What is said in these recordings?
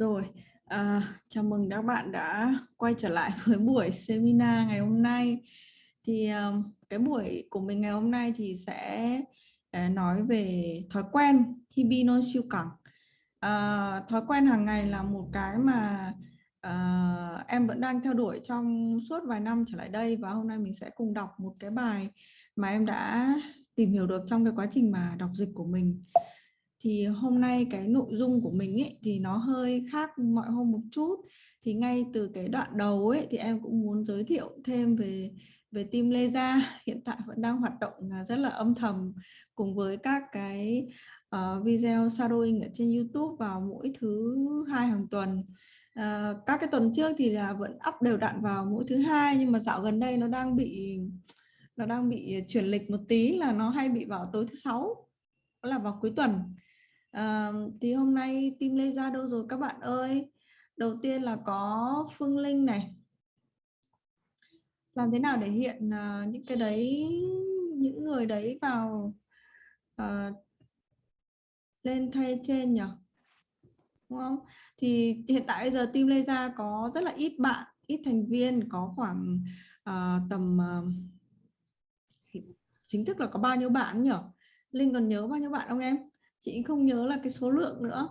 Rồi, à, chào mừng các bạn đã quay trở lại với buổi seminar ngày hôm nay. Thì cái buổi của mình ngày hôm nay thì sẽ à, nói về thói quen Hibino siêu cẳng. À, thói quen hàng ngày là một cái mà à, em vẫn đang theo đuổi trong suốt vài năm trở lại đây và hôm nay mình sẽ cùng đọc một cái bài mà em đã tìm hiểu được trong cái quá trình mà đọc dịch của mình thì hôm nay cái nội dung của mình ấy thì nó hơi khác mọi hôm một chút. Thì ngay từ cái đoạn đầu ấy thì em cũng muốn giới thiệu thêm về về team Lê Gia hiện tại vẫn đang hoạt động à, rất là âm thầm cùng với các cái uh, video shadowing ở trên YouTube vào mỗi thứ hai hàng tuần. Uh, các cái tuần trước thì là vẫn up đều đặn vào mỗi thứ hai nhưng mà dạo gần đây nó đang bị nó đang bị chuyển lịch một tí là nó hay bị vào tối thứ sáu là vào cuối tuần à, thì hôm nay team Lê ra đâu rồi các bạn ơi? Đầu tiên là có Phương Linh này. Làm thế nào để hiện uh, những cái đấy những người đấy vào uh, lên thay trên nhỉ? Đúng không? Thì hiện tại bây giờ team Lê ra có rất là ít bạn ít thành viên có khoảng uh, tầm uh, chính thức là có bao nhiêu bạn nhỉ? Linh còn nhớ bao nhiêu bạn không em? Chị không nhớ là cái số lượng nữa.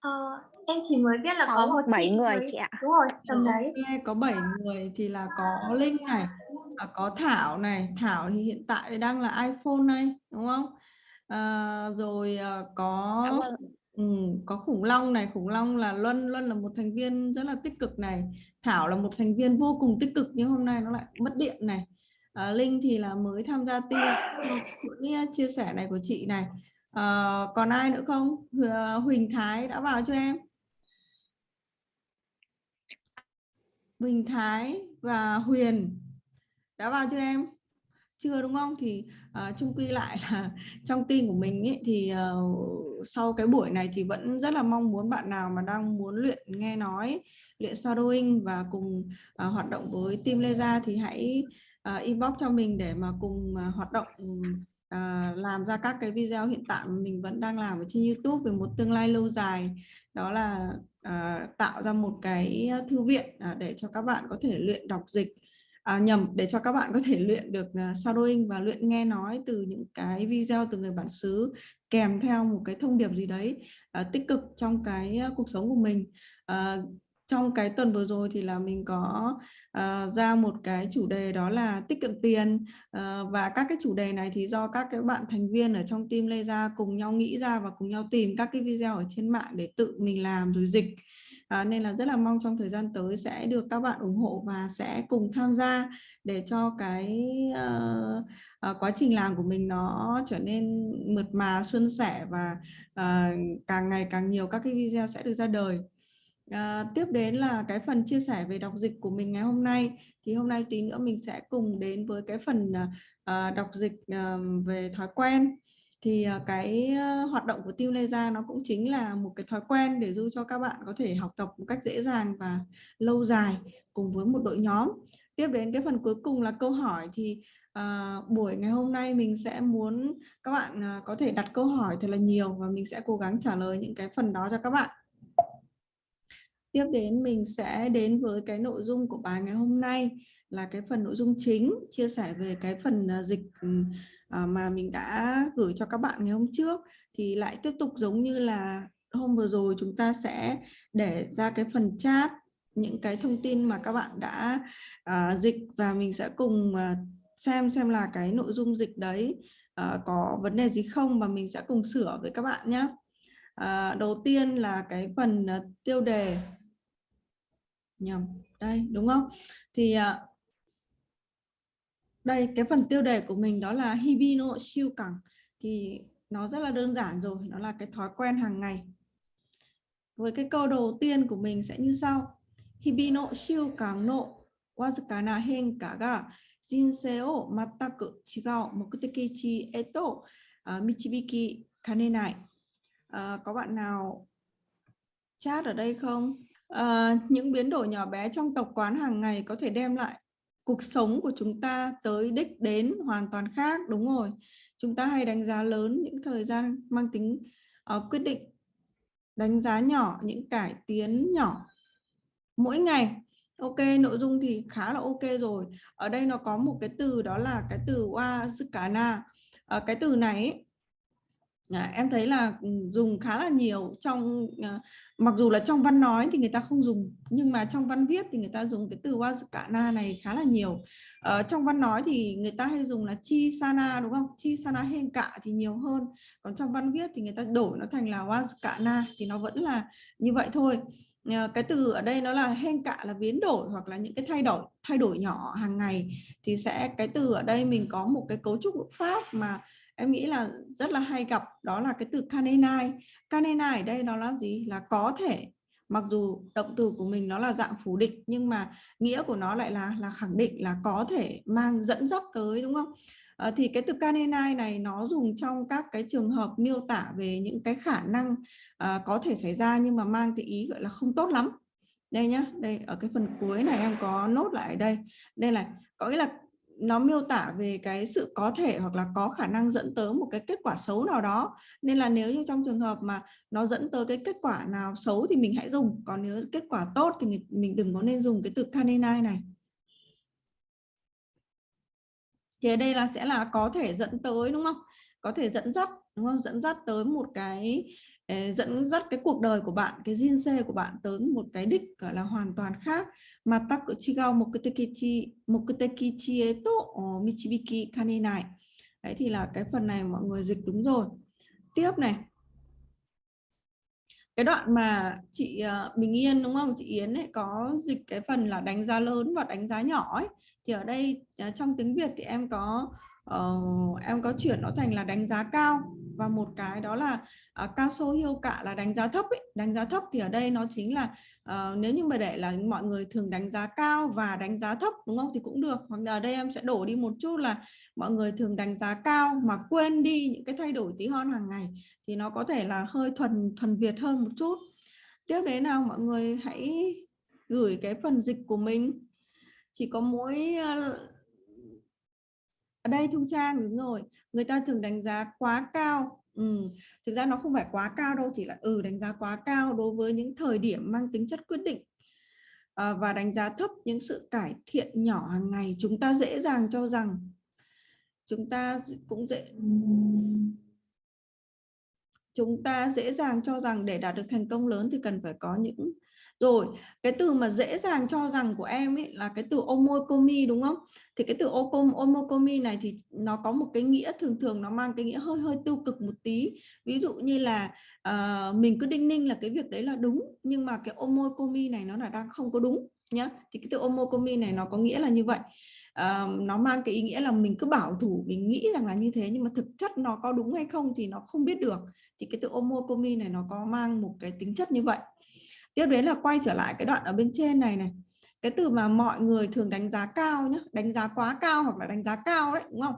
Ờ, em chỉ mới biết là có, có một bảy người chị ạ. Đúng rồi tầm ừ, đấy. okay, có 7 người thì là có linh này và có thảo này. Thảo thì hiện tại đang là iphone này đúng không? À, rồi à, có ừ, có khủng long này. Khủng long là luân. Luân là một thành viên rất là tích cực này. Thảo là một thành viên vô cùng tích cực nhưng hôm nay nó lại mất điện này. À, linh thì là mới tham gia team. Chia sẻ này của chị này à, còn ai nữa không? Huỳnh Thái đã vào cho em? Huỳnh Thái và Huyền đã vào cho em? Chưa đúng không? Thì uh, chung quy lại là trong team của mình ý, thì uh, sau cái buổi này thì vẫn rất là mong muốn bạn nào mà đang muốn luyện nghe nói luyện shadowing và cùng uh, hoạt động với team Leza thì hãy uh, inbox cho mình để mà cùng uh, hoạt động à, làm ra các cái video hiện tại mình vẫn đang làm ở trên YouTube về một tương lai lâu dài. Đó là à, tạo ra một cái thư viện à, để cho các bạn có thể luyện đọc dịch à, nhầm để cho các bạn có thể luyện được uh, shadowing và luyện nghe nói từ những cái video từ người bản xứ kèm theo một cái thông điệp gì đấy uh, tích cực trong cái uh, cuộc sống của mình. Uh, trong cái tuần vừa rồi thì là mình có uh, ra một cái chủ đề đó là tiết kiệm tiền. Uh, và các cái chủ đề này thì do các cái bạn thành viên ở trong team Lê ra cùng nhau nghĩ ra và cùng nhau tìm các cái video ở trên mạng để tự mình làm rồi dịch. À, nên là rất là mong trong thời gian tới sẽ được các bạn ủng hộ và sẽ cùng tham gia để cho cái uh, uh, quá trình làm của mình nó trở nên mượt mà xuân sẻ và uh, càng ngày càng nhiều các cái video sẽ được ra đời. À, tiếp đến là cái phần chia sẻ về đọc dịch của mình ngày hôm nay. Thì hôm nay tí nữa mình sẽ cùng đến với cái phần à, đọc dịch à, về thói quen. Thì à, cái à, hoạt động của Team Leza nó cũng chính là một cái thói quen để giúp cho các bạn có thể học tập một cách dễ dàng và lâu dài cùng với một đội nhóm. Tiếp đến cái phần cuối cùng là câu hỏi thì à, buổi ngày hôm nay mình sẽ muốn các bạn à, có thể đặt câu hỏi thật là nhiều và mình sẽ cố gắng trả lời những cái phần đó cho các bạn tiếp đến mình sẽ đến với cái nội dung của bài ngày hôm nay là cái phần nội dung chính chia sẻ về cái phần à, dịch ừ, à, mà mình đã gửi cho các bạn ngày hôm trước thì lại tiếp tục giống như là hôm vừa rồi chúng ta sẽ để ra cái phần chat những cái thông tin mà các bạn đã uh, dịch và mình sẽ cùng uh, xem xem là cái nội dung dịch đấy uh, có vấn đề gì không và mình sẽ cùng sửa với các bạn nhé. Uh, đầu tiên là cái phần uh, tiêu đề nhầm. Đây đúng không? Thì à, đây cái phần tiêu đề của mình đó là Hibino siêu cẳng. Thì nó rất là đơn giản rồi nó là cái thói quen hàng ngày. Với cái câu đầu tiên của mình sẽ như sau. Hibino siêu cẳng nộ wazukana henka ga jinsei o mataku chigao mokutekichi eto à, michibiki kanenai. À, có bạn nào chat ở đây không? À, những biến đổi nhỏ bé trong tập quán hàng ngày có thể đem lại cuộc sống của chúng ta tới đích đến hoàn toàn khác đúng rồi. Chúng ta hay đánh giá lớn những thời gian mang tính uh, quyết định đánh giá nhỏ những cải tiến nhỏ mỗi ngày. Ok nội dung thì khá là ok rồi. Ở đây nó có một cái từ đó là cái từ wazukana uh, ờ, cái từ này À, em thấy là ừ, dùng khá là nhiều trong à, mặc dù là trong văn nói thì người ta không dùng nhưng mà trong văn viết thì người ta dùng cái từ wazukana này khá là nhiều. À, trong văn nói thì người ta hay dùng là chi sana đúng không? Chi sana hen cả thì nhiều hơn. Còn trong văn viết thì người ta đổi nó thành là wazukana thì nó vẫn là như vậy thôi. À, cái từ ở đây nó là hen cả là biến đổi hoặc là những cái thay đổi thay đổi nhỏ hàng ngày. Thì sẽ cái từ ở đây mình có một cái cấu trúc ngữ pháp mà em nghĩ là rất là hay gặp đó là cái từ canenai canenai ở đây nó là gì? Là có thể mặc dù động từ của mình nó là dạng phủ định nhưng mà nghĩa của nó lại là là khẳng định là có thể mang dẫn dắt tới đúng không? À, thì cái từ canenai này nó dùng trong các cái trường hợp miêu tả về những cái khả năng à, có thể xảy ra nhưng mà mang cái ý gọi là không tốt lắm. Đây nhá đây ở cái phần cuối này em có nốt lại ở đây. Đây là có nghĩa là nó miêu tả về cái sự có thể hoặc là có khả năng dẫn tới một cái kết quả xấu nào đó. Nên là nếu như trong trường hợp mà nó dẫn tới cái kết quả nào xấu thì mình hãy dùng, còn nếu kết quả tốt thì mình đừng có nên dùng cái từ canine này. Thì ở đây là sẽ là có thể dẫn tới, đúng không? Có thể dẫn dắt, đúng không? Dẫn dắt tới một cái Ờ, dẫn dắt cái cuộc đời của bạn cái xe của bạn tới một cái đích gọi là hoàn toàn khác. Mà ta cứ chỉ gao một cái tekichi một cái eto michibiki kanenai đấy thì là cái phần này mọi người dịch đúng rồi. Tiếp này. Cái đoạn mà chị ờ, Bình Yên đúng không? Chị Yến ấy có dịch cái phần là đánh giá lớn và đánh giá nhỏ ấy. Thì ở đây ờ, trong tiếng Việt thì em có uh, em có chuyển nó thành là đánh giá cao và một cái đó là à, uh, cao số hiệu cả là đánh giá thấp ấy. đánh giá thấp thì ở đây nó chính là uh, nếu như mà để là mọi người thường đánh giá cao và đánh giá thấp đúng không? Thì cũng được. Hoặc là ở đây em sẽ đổ đi một chút là mọi người thường đánh giá cao mà quên đi những cái thay đổi tí hon hàng ngày thì nó có thể là hơi thuần thuần Việt hơn một chút. Tiếp đến nào mọi người hãy gửi cái phần dịch của mình. Chỉ có mỗi ở đây Thu Trang đúng rồi người ta thường đánh giá quá cao ừ. thực ra nó không phải quá cao đâu chỉ là ừ đánh giá quá cao đối với những thời điểm mang tính chất quyết định à, và đánh giá thấp những sự cải thiện nhỏ hàng ngày chúng ta dễ dàng cho rằng chúng ta cũng dễ chúng ta dễ dàng cho rằng để đạt được thành công lớn thì cần phải có những rồi cái từ mà dễ dàng cho rằng của em ấy là cái từ omokomi đúng không? Thì cái từ omokomi này thì nó có một cái nghĩa thường thường nó mang cái nghĩa hơi hơi tiêu cực một tí. Ví dụ như là uh, mình cứ đinh ninh là cái việc đấy là đúng nhưng mà cái omokomi này nó là đang không có đúng nhá. Thì cái từ omokomi này nó có nghĩa là như vậy. Uh, nó mang cái ý nghĩa là mình cứ bảo thủ mình nghĩ rằng là như thế nhưng mà thực chất nó có đúng hay không thì nó không biết được. Thì cái từ omokomi này nó có mang một cái tính chất như vậy tiếp đến là quay trở lại cái đoạn ở bên trên này này. Cái từ mà mọi người thường đánh giá cao nhé đánh giá quá cao hoặc là đánh giá cao đấy đúng không?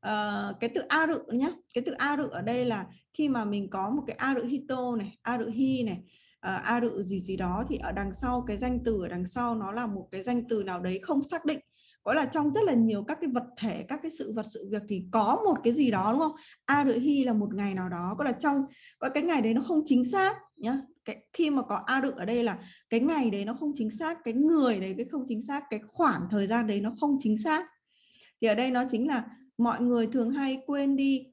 À, cái từ a rự nhé cái từ a rự ở đây là khi mà mình có một cái a rự hito này a rự hi này uh, a rự gì gì đó thì ở đằng sau cái danh từ ở đằng sau nó là một cái danh từ nào đấy không xác định. Có là trong rất là nhiều các cái vật thể các cái sự vật sự việc thì có một cái gì đó đúng không? A rự hi là một ngày nào đó có là trong có cái ngày đấy nó không chính xác nhá cái, khi mà có a đựng ở đây là cái ngày đấy nó không chính xác, cái người đấy cái không chính xác, cái khoảng thời gian đấy nó không chính xác. Thì ở đây nó chính là mọi người thường hay quên đi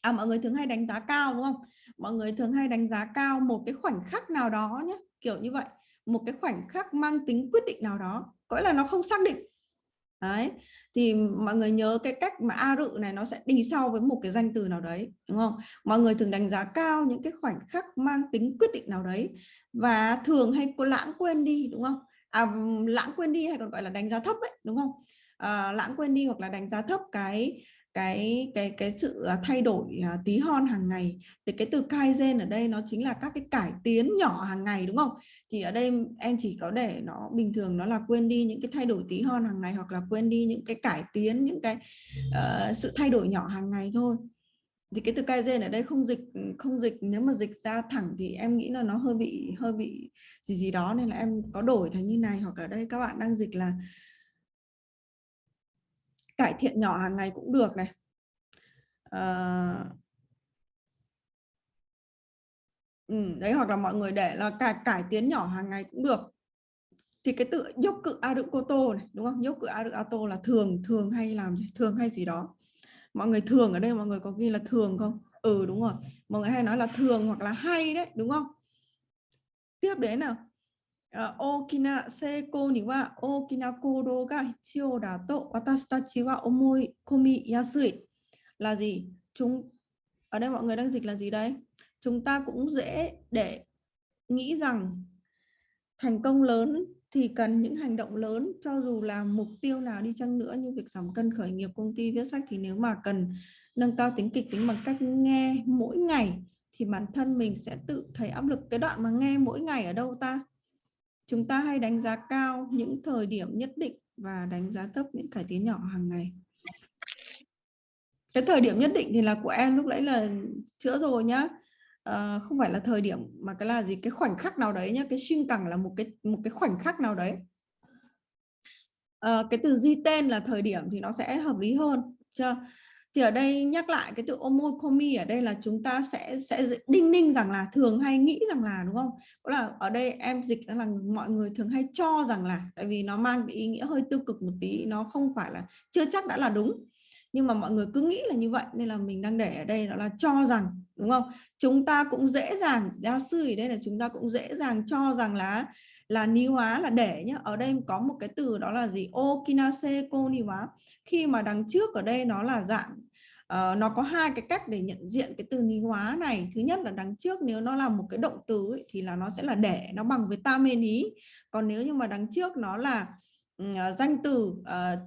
à mọi người thường hay đánh giá cao, đúng không? Mọi người thường hay đánh giá cao một cái khoảnh khắc nào đó nhé kiểu như vậy. Một cái khoảnh khắc mang tính quyết định nào đó, có là nó không xác định. Đấy thì mọi người nhớ cái cách mà a rự này nó sẽ đi sau với một cái danh từ nào đấy đúng không? Mọi người thường đánh giá cao những cái khoảnh khắc mang tính quyết định nào đấy và thường hay có lãng quên đi đúng không? À, lãng quên đi hay còn gọi là đánh giá thấp đấy đúng không? À, lãng quên đi hoặc là đánh giá thấp cái cái cái cái sự à, thay đổi à, tí hon hàng ngày. Thì cái từ kaizen ở đây nó chính là các cái cải tiến nhỏ hàng ngày đúng không? Thì ở đây em chỉ có để nó bình thường nó là quên đi những cái thay đổi tí hon hàng ngày hoặc là quên đi những cái cải tiến những cái uh, sự thay đổi nhỏ hàng ngày thôi. Thì cái từ kaizen ở đây không dịch không dịch nếu mà dịch ra thẳng thì em nghĩ là nó hơi bị hơi bị gì gì đó nên là em có đổi thành như này. Hoặc ở đây các bạn đang dịch là cải thiện nhỏ hàng ngày cũng được này. À, ừ, đấy hoặc là mọi người để là cải cải tiến nhỏ hàng ngày cũng được. Thì cái tự dốc cự a cô tô này đúng không? Dốc cự a a tô là thường thường hay làm gì? Thường hay gì đó. Mọi người thường ở đây mọi người có ghi là thường không? Ừ đúng rồi. Mọi người hay nói là thường hoặc là hay đấy đúng không? Tiếp đến nào uh, là gì? Chúng ở đây mọi người đang dịch là gì đây? Chúng ta cũng dễ để nghĩ rằng thành công lớn thì cần những hành động lớn cho dù là mục tiêu nào đi chăng nữa như việc giảm cân khởi nghiệp công ty viết sách thì nếu mà cần nâng cao tính kịch tính bằng cách nghe mỗi ngày thì bản thân mình sẽ tự thấy áp lực. Cái đoạn mà nghe mỗi ngày ở đâu ta? Chúng ta hay đánh giá cao những thời điểm nhất định và đánh giá thấp những cải tiến nhỏ hàng ngày. Cái thời điểm nhất định thì là của em lúc nãy là chữa rồi nhá. À, không phải là thời điểm mà cái là gì cái khoảnh khắc nào đấy nhá cái xuyên cẳng là một cái một cái khoảnh khắc nào đấy. À, cái từ di tên là thời điểm thì nó sẽ hợp lý hơn chưa? Thì ở đây nhắc lại cái từ omokomi, ở đây là chúng ta sẽ sẽ đinh ninh rằng là thường hay nghĩ rằng là, đúng không? Đó là ở đây em dịch là mọi người thường hay cho rằng là, tại vì nó mang cái ý nghĩa hơi tiêu cực một tí, nó không phải là, chưa chắc đã là đúng. Nhưng mà mọi người cứ nghĩ là như vậy, nên là mình đang để ở đây đó là cho rằng, đúng không? Chúng ta cũng dễ dàng, gia sư ở đây là chúng ta cũng dễ dàng cho rằng là là ni hóa là để nhá. Ở đây có một cái từ đó là gì? Okinase cô ni hóa. Khi mà đằng trước ở đây nó là dạng uh, nó có hai cái cách để nhận diện cái từ ni hóa này. Thứ nhất là đằng trước nếu nó là một cái động từ ấy, thì là nó sẽ là để nó bằng với ta mê ý còn nếu như mà đằng trước nó là uh, danh từ uh,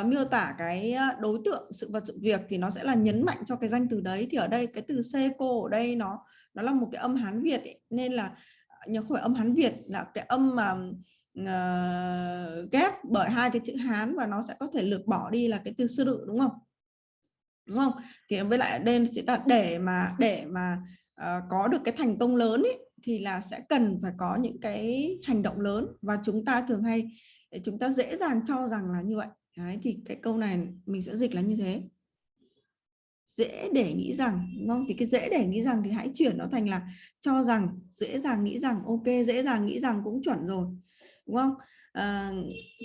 uh, miêu tả cái đối tượng sự vật sự việc thì nó sẽ là nhấn mạnh cho cái danh từ đấy. Thì ở đây cái từ seco ở đây nó nó là một cái âm hán việt ấy. nên là nhưng không phải âm hán việt là cái âm mà uh, ghép bởi hai cái chữ hán và nó sẽ có thể lược bỏ đi là cái từ sư đự đúng không? Đúng không? Thì với lại đây sẽ là để mà để mà uh, có được cái thành công lớn ý, thì là sẽ cần phải có những cái hành động lớn và chúng ta thường hay chúng ta dễ dàng cho rằng là như vậy. Đấy, thì cái câu này mình sẽ dịch là như thế dễ để nghĩ rằng đúng không thì cái dễ để nghĩ rằng thì hãy chuyển nó thành là cho rằng dễ dàng nghĩ rằng ok dễ dàng nghĩ rằng cũng chuẩn rồi đúng không à,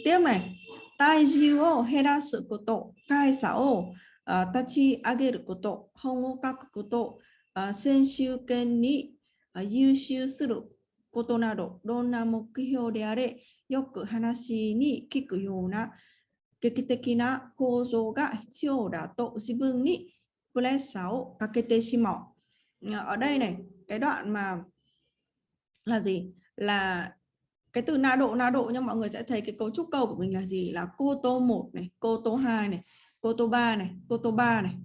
tiếp này tai jiu o herasu koto kai sa o tachi ageru koto hon o kaku koto senshu ken ni yushu suru ことなど、どんな目標であれ、よく話に聞くような劇的な構造が必要だと自分に Plan 6 Kaketeshimo ờ, ở đây này cái đoạn mà là gì? Là cái từ na độ na độ nhưng mọi người sẽ thấy cái cấu trúc câu của mình là gì? Là cô tô 1 này cô tô 2 này cô tô 3 này cô tô 3 này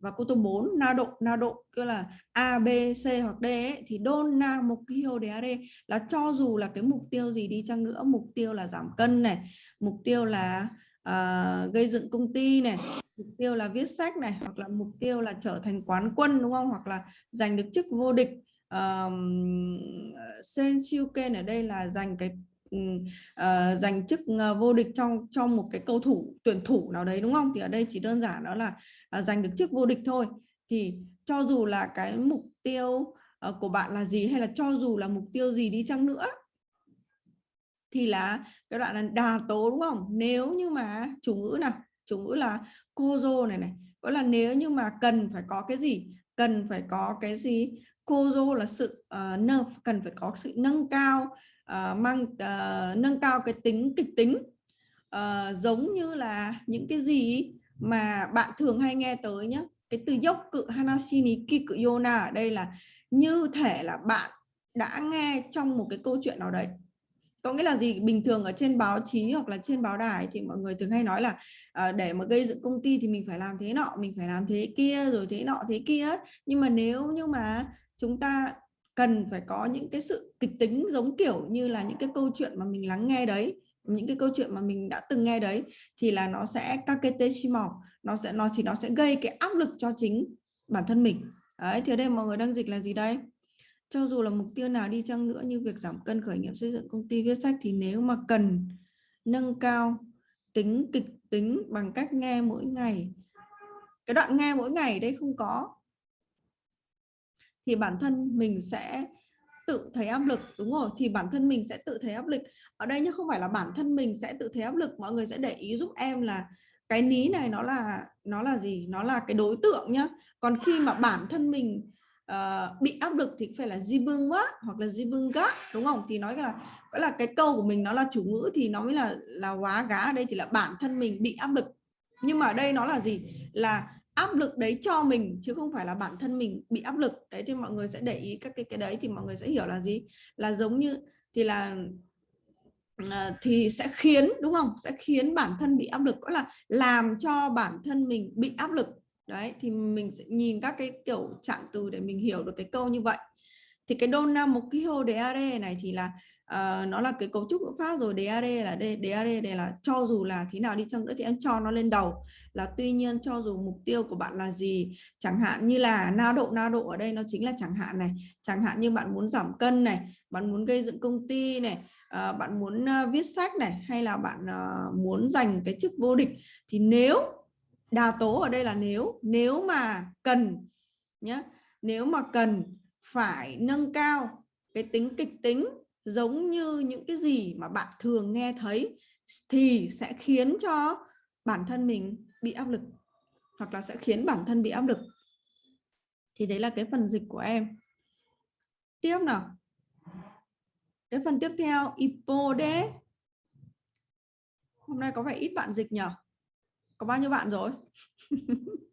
và cô tô 4 na độ na độ. Tức là a b c hoặc d ấy, thì don na mục tiêu để are là cho dù là cái mục tiêu gì đi chăng nữa mục tiêu là giảm cân này mục tiêu là uh, gây dựng công ty này mục tiêu là viết sách này hoặc là mục tiêu là trở thành quán quân đúng không? Hoặc là giành được chức vô địch. Um, Sensuken ở đây là giành cái uh, giành chức uh, vô địch trong trong một cái cầu thủ tuyển thủ nào đấy đúng không? Thì ở đây chỉ đơn giản đó là uh, giành được chức vô địch thôi. Thì cho dù là cái mục tiêu uh, của bạn là gì hay là cho dù là mục tiêu gì đi chăng nữa thì là cái đoạn là đà tố đúng không? Nếu như mà chủ ngữ nào chủ ngữ là cô dô này này có là nếu như mà cần phải có cái gì? Cần phải có cái gì? Cô dô là sự uh, nâng cần phải có sự nâng cao uh, mang uh, nâng cao cái tính kịch tính. Uh, giống như là những cái gì mà bạn thường hay nghe tới nhé cái từ dốc cự hanashini kiku yona ở đây là như thể là bạn đã nghe trong một cái câu chuyện nào đấy có nghĩa là gì? Bình thường ở trên báo chí hoặc là trên báo đài thì mọi người thường hay nói là à, để mà gây dựng công ty thì mình phải làm thế nọ mình phải làm thế kia rồi thế nọ thế kia nhưng mà nếu như mà chúng ta cần phải có những cái sự kịch tính giống kiểu như là những cái câu chuyện mà mình lắng nghe đấy những cái câu chuyện mà mình đã từng nghe đấy thì là nó sẽ kaketeshimo nó sẽ nó thì nó sẽ gây cái áp lực cho chính bản thân mình. Đấy thì ở đây mọi người đang dịch là gì đây? Cho dù là mục tiêu nào đi chăng nữa như việc giảm cân, khởi nghiệp, xây dựng công ty, viết sách thì nếu mà cần nâng cao tính kịch tính bằng cách nghe mỗi ngày, cái đoạn nghe mỗi ngày đây không có, thì bản thân mình sẽ tự thấy áp lực, đúng rồi? Thì bản thân mình sẽ tự thấy áp lực. Ở đây nhưng không phải là bản thân mình sẽ tự thấy áp lực, mọi người sẽ để ý giúp em là cái ní này nó là nó là gì? Nó là cái đối tượng nhá. Còn khi mà bản thân mình uh, bị áp lực thì phải là jibunga hoặc là jibunga đúng không? Thì nói là gọi là cái câu của mình nó là chủ ngữ thì nó mới là là quá gá. Ở đây thì là bản thân mình bị áp lực. Nhưng mà ở đây nó là gì? Là áp lực đấy cho mình chứ không phải là bản thân mình bị áp lực. Đấy thì mọi người sẽ để ý các cái cái đấy thì mọi người sẽ hiểu là gì? Là giống như thì là à, thì sẽ khiến đúng không? Sẽ khiến bản thân bị áp lực. Có là làm cho bản thân mình bị áp lực đấy thì mình sẽ nhìn các cái kiểu trạng từ để mình hiểu được cái câu như vậy. Thì cái dona một cái hô DAD này thì là uh, nó là cái cấu trúc ngữ pháp rồi. DAD là de, DAD đây là cho dù là thế nào đi chăng nữa thì em cho nó lên đầu. Là tuy nhiên cho dù mục tiêu của bạn là gì chẳng hạn như là na độ na độ ở đây nó chính là chẳng hạn này. Chẳng hạn như bạn muốn giảm cân này bạn muốn gây dựng công ty này uh, bạn muốn uh, viết sách này hay là bạn uh, muốn giành cái chức vô địch thì nếu đà tố ở đây là nếu nếu mà cần nhé nếu mà cần phải nâng cao cái tính kịch tính giống như những cái gì mà bạn thường nghe thấy thì sẽ khiến cho bản thân mình bị áp lực hoặc là sẽ khiến bản thân bị áp lực. Thì đấy là cái phần dịch của em. Tiếp nào. Cái phần tiếp theo, ipode. Hôm nay có vẻ ít bạn dịch nhỉ có bao nhiêu bạn rồi?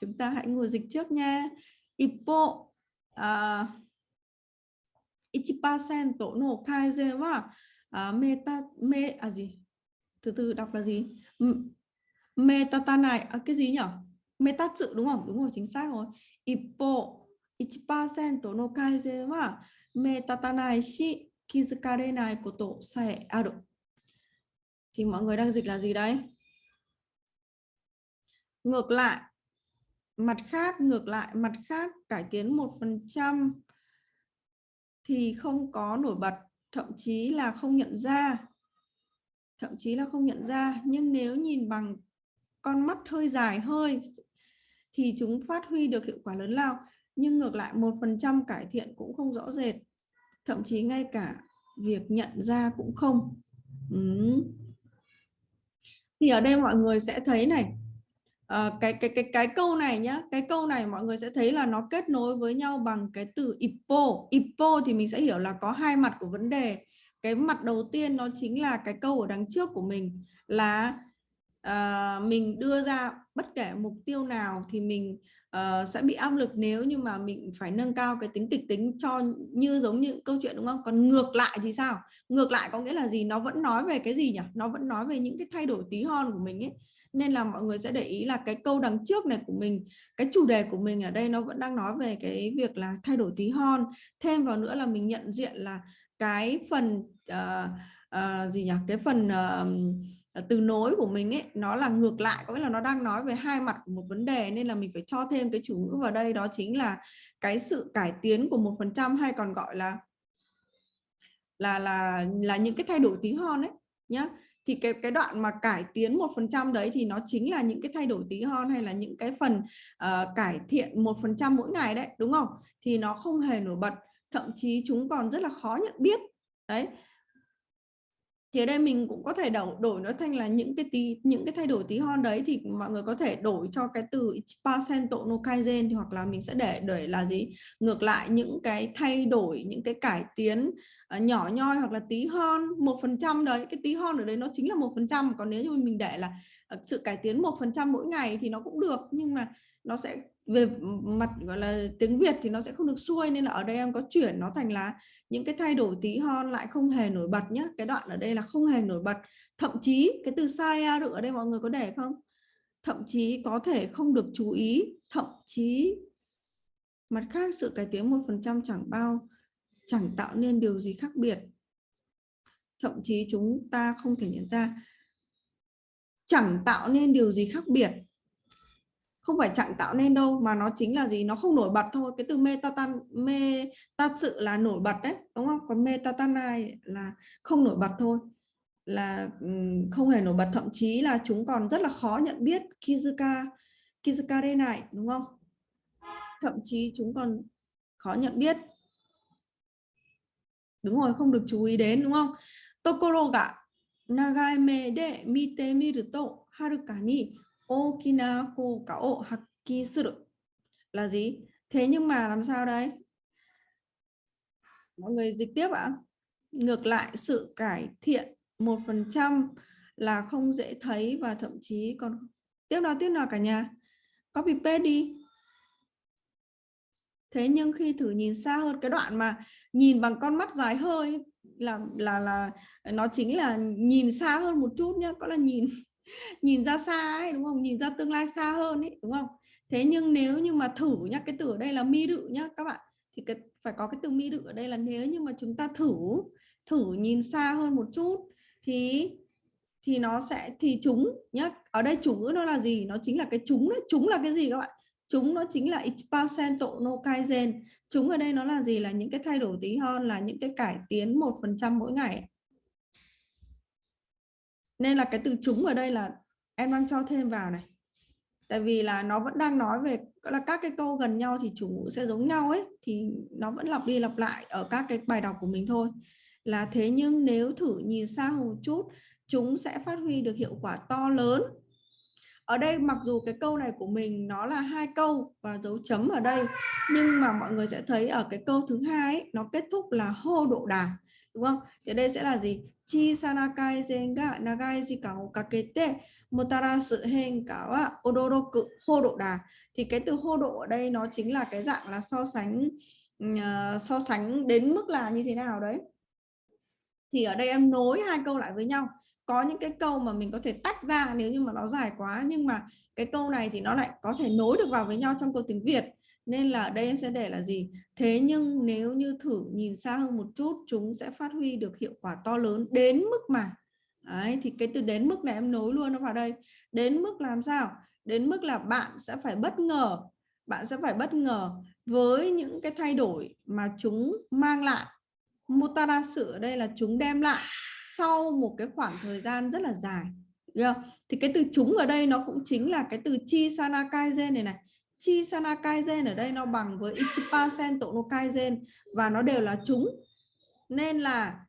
Chúng ta hãy ngồi dịch trước nha. Ippo uh, à, ichipasen tổ nổ thai wa à, meta me à gì? Từ từ đọc là gì? Meta này à, cái gì nhỉ meta sự đúng không? Đúng rồi chính xác rồi. Ippo ichipasen tổ no kai wa meta này shi kizukarenai koto sae aru thì mọi người đang dịch là gì đấy ngược lại, mặt khác, ngược lại, mặt khác cải tiến một phần trăm thì không có nổi bật, thậm chí là không nhận ra. Thậm chí là không nhận ra, nhưng nếu nhìn bằng con mắt hơi dài hơi thì chúng phát huy được hiệu quả lớn lao, nhưng ngược lại một phần trăm cải thiện cũng không rõ rệt. Thậm chí ngay cả việc nhận ra cũng không. Ừ thì ở đây mọi người sẽ thấy này à, cái cái cái cái câu này nhá cái câu này mọi người sẽ thấy là nó kết nối với nhau bằng cái từ ipo. Ipo thì mình sẽ hiểu là có hai mặt của vấn đề. Cái mặt đầu tiên nó chính là cái câu ở đằng trước của mình là uh, mình đưa ra bất kể mục tiêu nào thì mình uh, sẽ bị áp lực nếu như mà mình phải nâng cao cái tính kịch tính cho như giống như câu chuyện đúng không? Còn ngược lại thì sao? Ngược lại có nghĩa là gì? Nó vẫn nói về cái gì nhỉ? Nó vẫn nói về những cái thay đổi tí hon của mình ấy. Nên là mọi người sẽ để ý là cái câu đằng trước này của mình cái chủ đề của mình ở đây nó vẫn đang nói về cái việc là thay đổi tí hon. Thêm vào nữa là mình nhận diện là cái phần uh, uh, gì nhỉ? Cái phần uh, Ờ, từ nối của mình ấy nó là ngược lại có nghĩa là nó đang nói về hai mặt của một vấn đề nên là mình phải cho thêm cái chủ ngữ vào đây đó chính là cái sự cải tiến của một phần trăm hay còn gọi là là là là những cái thay đổi tí hon ấy nhá. Thì cái cái đoạn mà cải tiến một phần trăm đấy thì nó chính là những cái thay đổi tí hon hay là những cái phần uh, cải thiện một phần trăm mỗi ngày đấy đúng không? Thì nó không hề nổi bật thậm chí chúng còn rất là khó nhận biết đấy thì ở đây mình cũng có thể đổi đổi nó thành là những cái tí những cái thay đổi tí hon đấy thì mọi người có thể đổi cho cái từ percento no kaizen thì hoặc là mình sẽ để để là gì? Ngược lại những cái thay đổi những cái cải tiến uh, nhỏ nhoi hoặc là tí hon một phần trăm đấy. Cái tí hon ở đấy nó chính là một phần trăm còn nếu như mình để là ờ, sự cải tiến một phần trăm mỗi ngày thì nó cũng được nhưng mà nó sẽ về mặt, gọi là, tiếng Việt thì nó sẽ không được xuôi nên là ở đây em có chuyển nó thành là những cái thay đổi tí hon lại không hề nổi bật nhé cái đoạn ở đây là không hề nổi bật. Thậm chí cái từ sai được ở đây mọi người có để không? Thậm chí có thể không được chú ý. Thậm chí mặt khác, sự cải tiến một phần trăm chẳng bao, chẳng tạo nên điều gì khác biệt. Thậm chí chúng ta không thể nhận ra. Chẳng tạo nên điều gì khác biệt không phải chẳng tạo nên đâu, mà nó chính là gì? Nó không nổi bật thôi. Cái từ metatan meta sự là nổi bật đấy, đúng không? Còn metatanai là không nổi bật thôi. Là không hề nổi bật. Thậm chí là chúng còn rất là khó nhận biết kizuka kizuka đây này đúng không? Thậm chí chúng còn khó nhận biết. Đúng rồi, không được chú ý đến, đúng không? Tokoro ga nagai me de mite miruto haruka ni okina kouka o hakki suru là gì? Thế nhưng mà làm sao đấy mọi người dịch tiếp ạ. Ngược lại, sự cải thiện một phần trăm là không dễ thấy và thậm chí còn tiếp nào tiếp nào cả nhà. Copy paste đi. Thế nhưng khi thử nhìn xa hơn cái đoạn mà nhìn bằng con mắt dài hơi, là là là, nó chính là nhìn xa hơn một chút nhé có là nhìn nhìn ra xa ấy, đúng không? Nhìn ra tương lai xa hơn ấy, đúng không? Thế nhưng nếu như mà thử nhá, cái từ ở đây là mi đự nhá, các bạn, thì cái, phải có cái từ mi đự ở đây là nếu như mà chúng ta thử thử nhìn xa hơn một chút, thì thì nó sẽ, thì chúng nhá, ở đây chủ ngữ nó là gì? Nó chính là cái chúng đấy. Chúng là cái gì các bạn? Chúng nó chính là percento no kaizen chúng ở đây nó là gì? Là những cái thay đổi tí hon là những cái cải tiến một phần trăm mỗi ngày nên là cái từ chúng ở đây là em đang cho thêm vào này. Tại vì là nó vẫn đang nói về là các cái câu gần nhau thì chủ ngữ sẽ giống nhau ấy thì nó vẫn lặp đi lặp lại ở các cái bài đọc của mình thôi. Là thế nhưng nếu thử nhìn xa một chút chúng sẽ phát huy được hiệu quả to lớn. Ở đây mặc dù cái câu này của mình nó là hai câu và dấu chấm ở đây nhưng mà mọi người sẽ thấy ở cái câu thứ hai ấy, nó kết thúc là hô độ đà đúng không? Thì đây sẽ là gì? Chi sanakai zenga nagai jikao odoroku hô độ thì cái từ hô độ ở đây nó chính là cái dạng là so sánh uh, so sánh đến mức là như thế nào đấy. Thì ở đây em nối hai câu lại với nhau. Có những cái câu mà mình có thể tách ra nếu như mà nó dài quá nhưng mà cái câu này thì nó lại có thể nối được vào với nhau trong câu tiếng Việt nên là ở đây em sẽ để là gì? Thế nhưng nếu như thử nhìn xa hơn một chút chúng sẽ phát huy được hiệu quả to lớn đến mức mà. Đấy, thì cái từ đến mức này em nối luôn nó vào đây. Đến mức làm sao? Đến mức là bạn sẽ phải bất ngờ bạn sẽ phải bất ngờ với những cái thay đổi mà chúng mang lại. Motarasu ở đây là chúng đem lại sau một cái khoảng thời gian rất là dài Được thì cái từ chúng ở đây nó cũng chính là cái từ chi sanakaizen này này chi sana kaizen ở đây nó bằng với Ichipa Sento no kaizen và nó đều là chúng nên là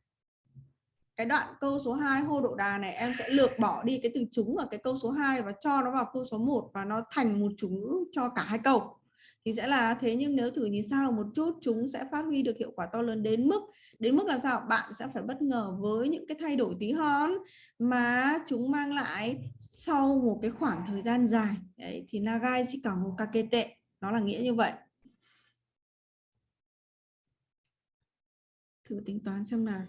cái đoạn câu số 2 hô độ đà này, em sẽ lược bỏ đi cái từ chúng ở cái câu số 2 và cho nó vào câu số 1 và nó thành một chủ ngữ cho cả hai câu thì sẽ là thế nhưng nếu thử nhìn sao một chút chúng sẽ phát huy được hiệu quả to lớn đến mức đến mức làm sao? Bạn sẽ phải bất ngờ với những cái thay đổi tí hon mà chúng mang lại sau một cái khoảng thời gian dài. Đấy, thì nagai chỉ cả một kakete. Nó là nghĩa như vậy. Thử tính toán xem nào.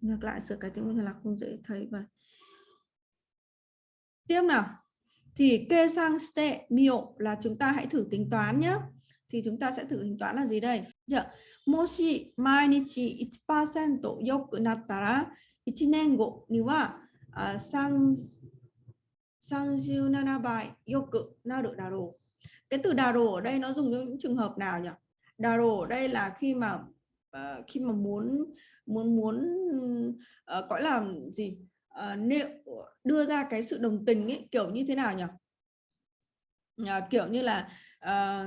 Ngược lại sửa cái tiếng là không dễ thấy và tiếp nào. Thì kê sang ste mio là chúng ta hãy thử tính toán nhé thì chúng ta sẽ thử hình toán là gì đây? Giờ, moshi mainichi 1% yoku nattara 1 nen go ni wa à, sang sang siêu nana bài yoku naru daro. Cái từ daro ở đây nó dùng cho những trường hợp nào nhỉ? Daro ở đây là khi mà uh, khi mà muốn muốn muốn uh, gọi là gì? Uh, nếu đưa ra cái sự đồng tình ấy kiểu như thế nào nhỉ? Uh, kiểu như là uh,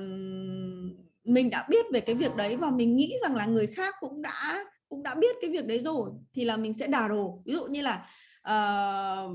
mình đã biết về cái việc đấy và mình nghĩ rằng là người khác cũng đã cũng đã biết cái việc đấy rồi thì là mình sẽ đà đồ. Ví dụ như là uh,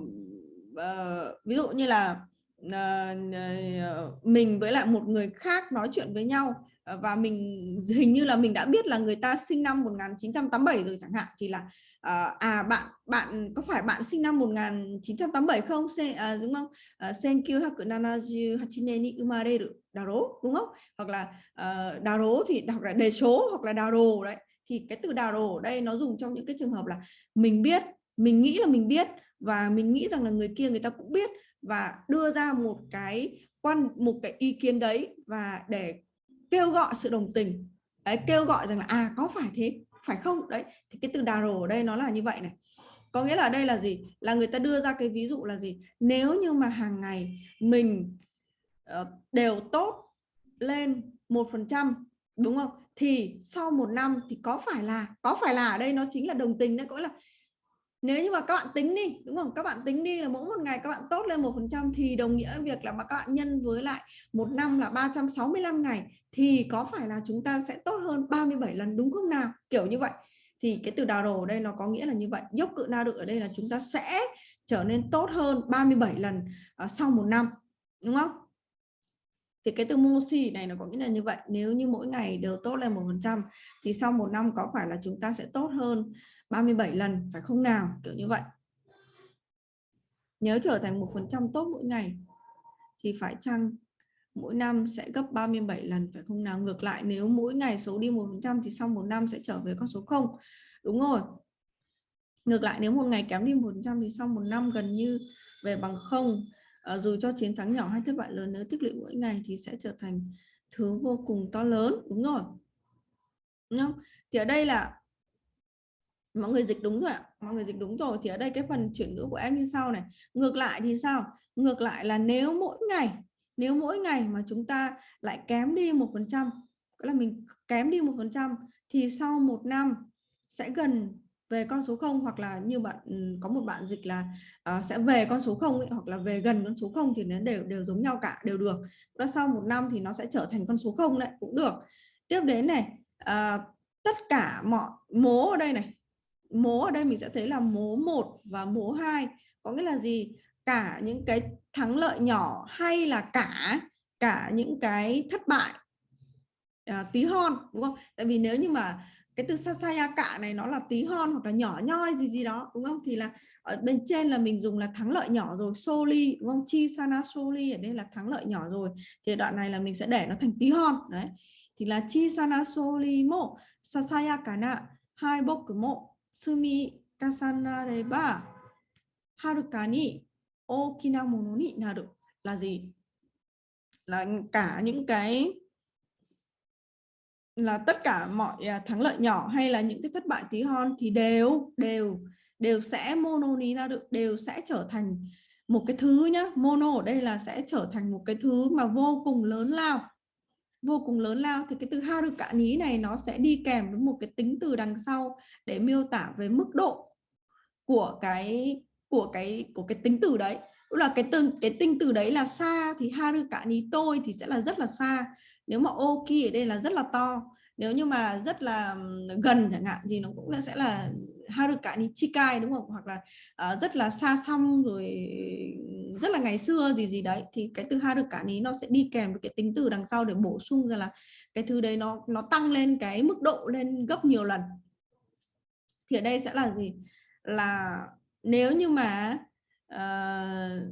uh, ví dụ như là uh, mình với lại một người khác nói chuyện với nhau Ờ, và mình hình như là mình đã biết là người ta sinh năm 1987 rồi chẳng hạn thì là uh, à bạn bạn có phải bạn sinh năm 1987 không? Se, uh, à, đúng không? Ờ, Senkyu hakunanaji hachine ni umareru daro đúng không? Hoặc là uh, daro thì đọc là đề số hoặc là đào đồ đấy. Thì cái từ đào đồ ở đây nó dùng trong những cái trường hợp là mình biết mình nghĩ là mình biết và mình nghĩ rằng là người kia người ta cũng biết và đưa ra một cái quan một cái ý kiến đấy và để kêu gọi sự đồng tình. Đấy kêu gọi rằng là à có phải thế phải không? Đấy thì cái từ đà rồ ở đây nó là như vậy này. Có nghĩa là đây là gì? Là người ta đưa ra cái ví dụ là gì? Nếu như mà hàng ngày mình uh, đều tốt lên một phần trăm đúng không? Thì sau một năm thì có phải là có phải là ở đây nó chính là đồng tình đấy có là nếu như mà các bạn tính đi đúng không? Các bạn tính đi là mỗi một ngày các bạn tốt lên một phần trăm thì đồng nghĩa việc là mà các bạn nhân với lại một năm là 365 ngày thì có phải là chúng ta sẽ tốt hơn 37 lần đúng không nào? Kiểu như vậy. Thì cái từ đào đồ ở đây nó có nghĩa là như vậy. Dốc cự na được ở đây là chúng ta sẽ trở nên tốt hơn 37 lần uh, sau một năm đúng không? Thì cái từ mosi này nó có nghĩa là như vậy. Nếu như mỗi ngày đều tốt lên một phần trăm thì sau một năm có phải là chúng ta sẽ tốt hơn 37 lần phải không nào? Kiểu như vậy. Nhớ trở thành một phần trăm tốt mỗi ngày thì phải chăng mỗi năm sẽ gấp 37 lần phải không nào? Ngược lại nếu mỗi ngày xấu đi một phần trăm thì sau một năm sẽ trở về con số không. Đúng rồi. Ngược lại nếu một ngày kém đi một phần trăm thì sau một năm gần như về bằng không. À, dù cho chiến thắng nhỏ hay thất bại lớn nếu tích lũy mỗi ngày thì sẽ trở thành thứ vô cùng to lớn. Đúng rồi. Đúng không? Thì ở đây là mọi người dịch đúng rồi ạ. Mọi người dịch đúng rồi. Thì ở đây cái phần chuyển ngữ của em như sau này. Ngược lại thì sao? Ngược lại là nếu mỗi ngày nếu mỗi ngày mà chúng ta lại kém đi một phần trăm là mình kém đi một phần trăm thì sau một năm sẽ gần về con số 0 hoặc là như bạn ừ, có một bạn dịch là uh, sẽ về con số 0 ấy, hoặc là về gần con số 0 thì nó đều đều giống nhau cả đều được. Và sau một năm thì nó sẽ trở thành con số 0 đấy cũng được. Tiếp đến này uh, tất cả mọi mố ở đây này mố ở đây mình sẽ thấy là mố 1 và mố 2 có nghĩa là gì? Cả những cái thắng lợi nhỏ hay là cả cả những cái thất bại à, tí hon đúng không? Tại vì nếu như mà cái từ sasaya cả này nó là tí hon hoặc là nhỏ nhoi gì gì đó đúng không? Thì là ở bên trên là mình dùng là thắng lợi nhỏ rồi soli đúng không? Chi sana soli ở đây là thắng lợi nhỏ rồi. Thì đoạn này là mình sẽ để nó thành tí hon đấy. Thì là chi sana soli mo sasaya nạ hai boku mo sumi haruka ni okina mono ni naru. Là gì? Là cả những cái, là tất cả mọi à, thắng lợi nhỏ hay là những cái thất bại tí hon thì đều đều đều sẽ mono ní ra được đều sẽ trở thành một cái thứ nhá. Mono ở đây là sẽ trở thành một cái thứ mà vô cùng lớn lao vô cùng lớn lao thì cái từ ha ní này nó sẽ đi kèm với một cái tính từ đằng sau để miêu tả về mức độ của cái của cái của cái tính từ đấy. Tức là cái từ cái tính từ đấy là xa thì ha ní tôi thì sẽ là rất là xa nếu mà oki ở đây là rất là to. Nếu như mà rất là gần chẳng hạn thì nó cũng sẽ là haruka ni chikai đúng không? Hoặc là uh, rất là xa xăm rồi rất là ngày xưa gì gì đấy. Thì cái từ ha được cả ní nó sẽ đi kèm với cái tính từ đằng sau để bổ sung ra là cái thứ đấy nó nó tăng lên cái mức độ lên gấp nhiều lần. Thì ở đây sẽ là gì? Là nếu như mà uh,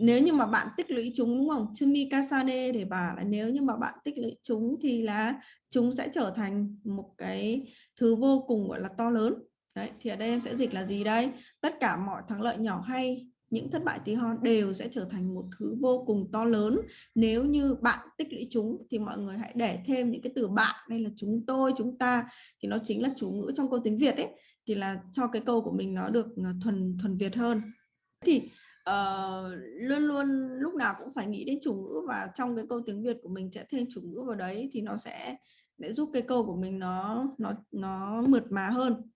nếu như mà bạn tích lũy chúng đúng không? Chumikasane để bà là nếu như mà bạn tích lũy chúng thì là chúng sẽ trở thành một cái thứ vô cùng gọi là to lớn. Đấy thì ở đây em sẽ dịch là gì đây? Tất cả mọi thắng lợi nhỏ hay những thất bại tí hon đều sẽ trở thành một thứ vô cùng to lớn. Nếu như bạn tích lũy chúng thì mọi người hãy để thêm những cái từ bạn đây là chúng tôi chúng ta thì nó chính là chủ ngữ trong câu tiếng Việt ấy thì là cho cái câu của mình nó được à, thuần thuần Việt hơn. Thì uh, luôn luôn lúc nào cũng phải nghĩ đến chủ ngữ và trong cái câu tiếng Việt của mình sẽ thêm chủ ngữ vào đấy thì nó sẽ để giúp cái câu của mình nó nó nó mượt mà hơn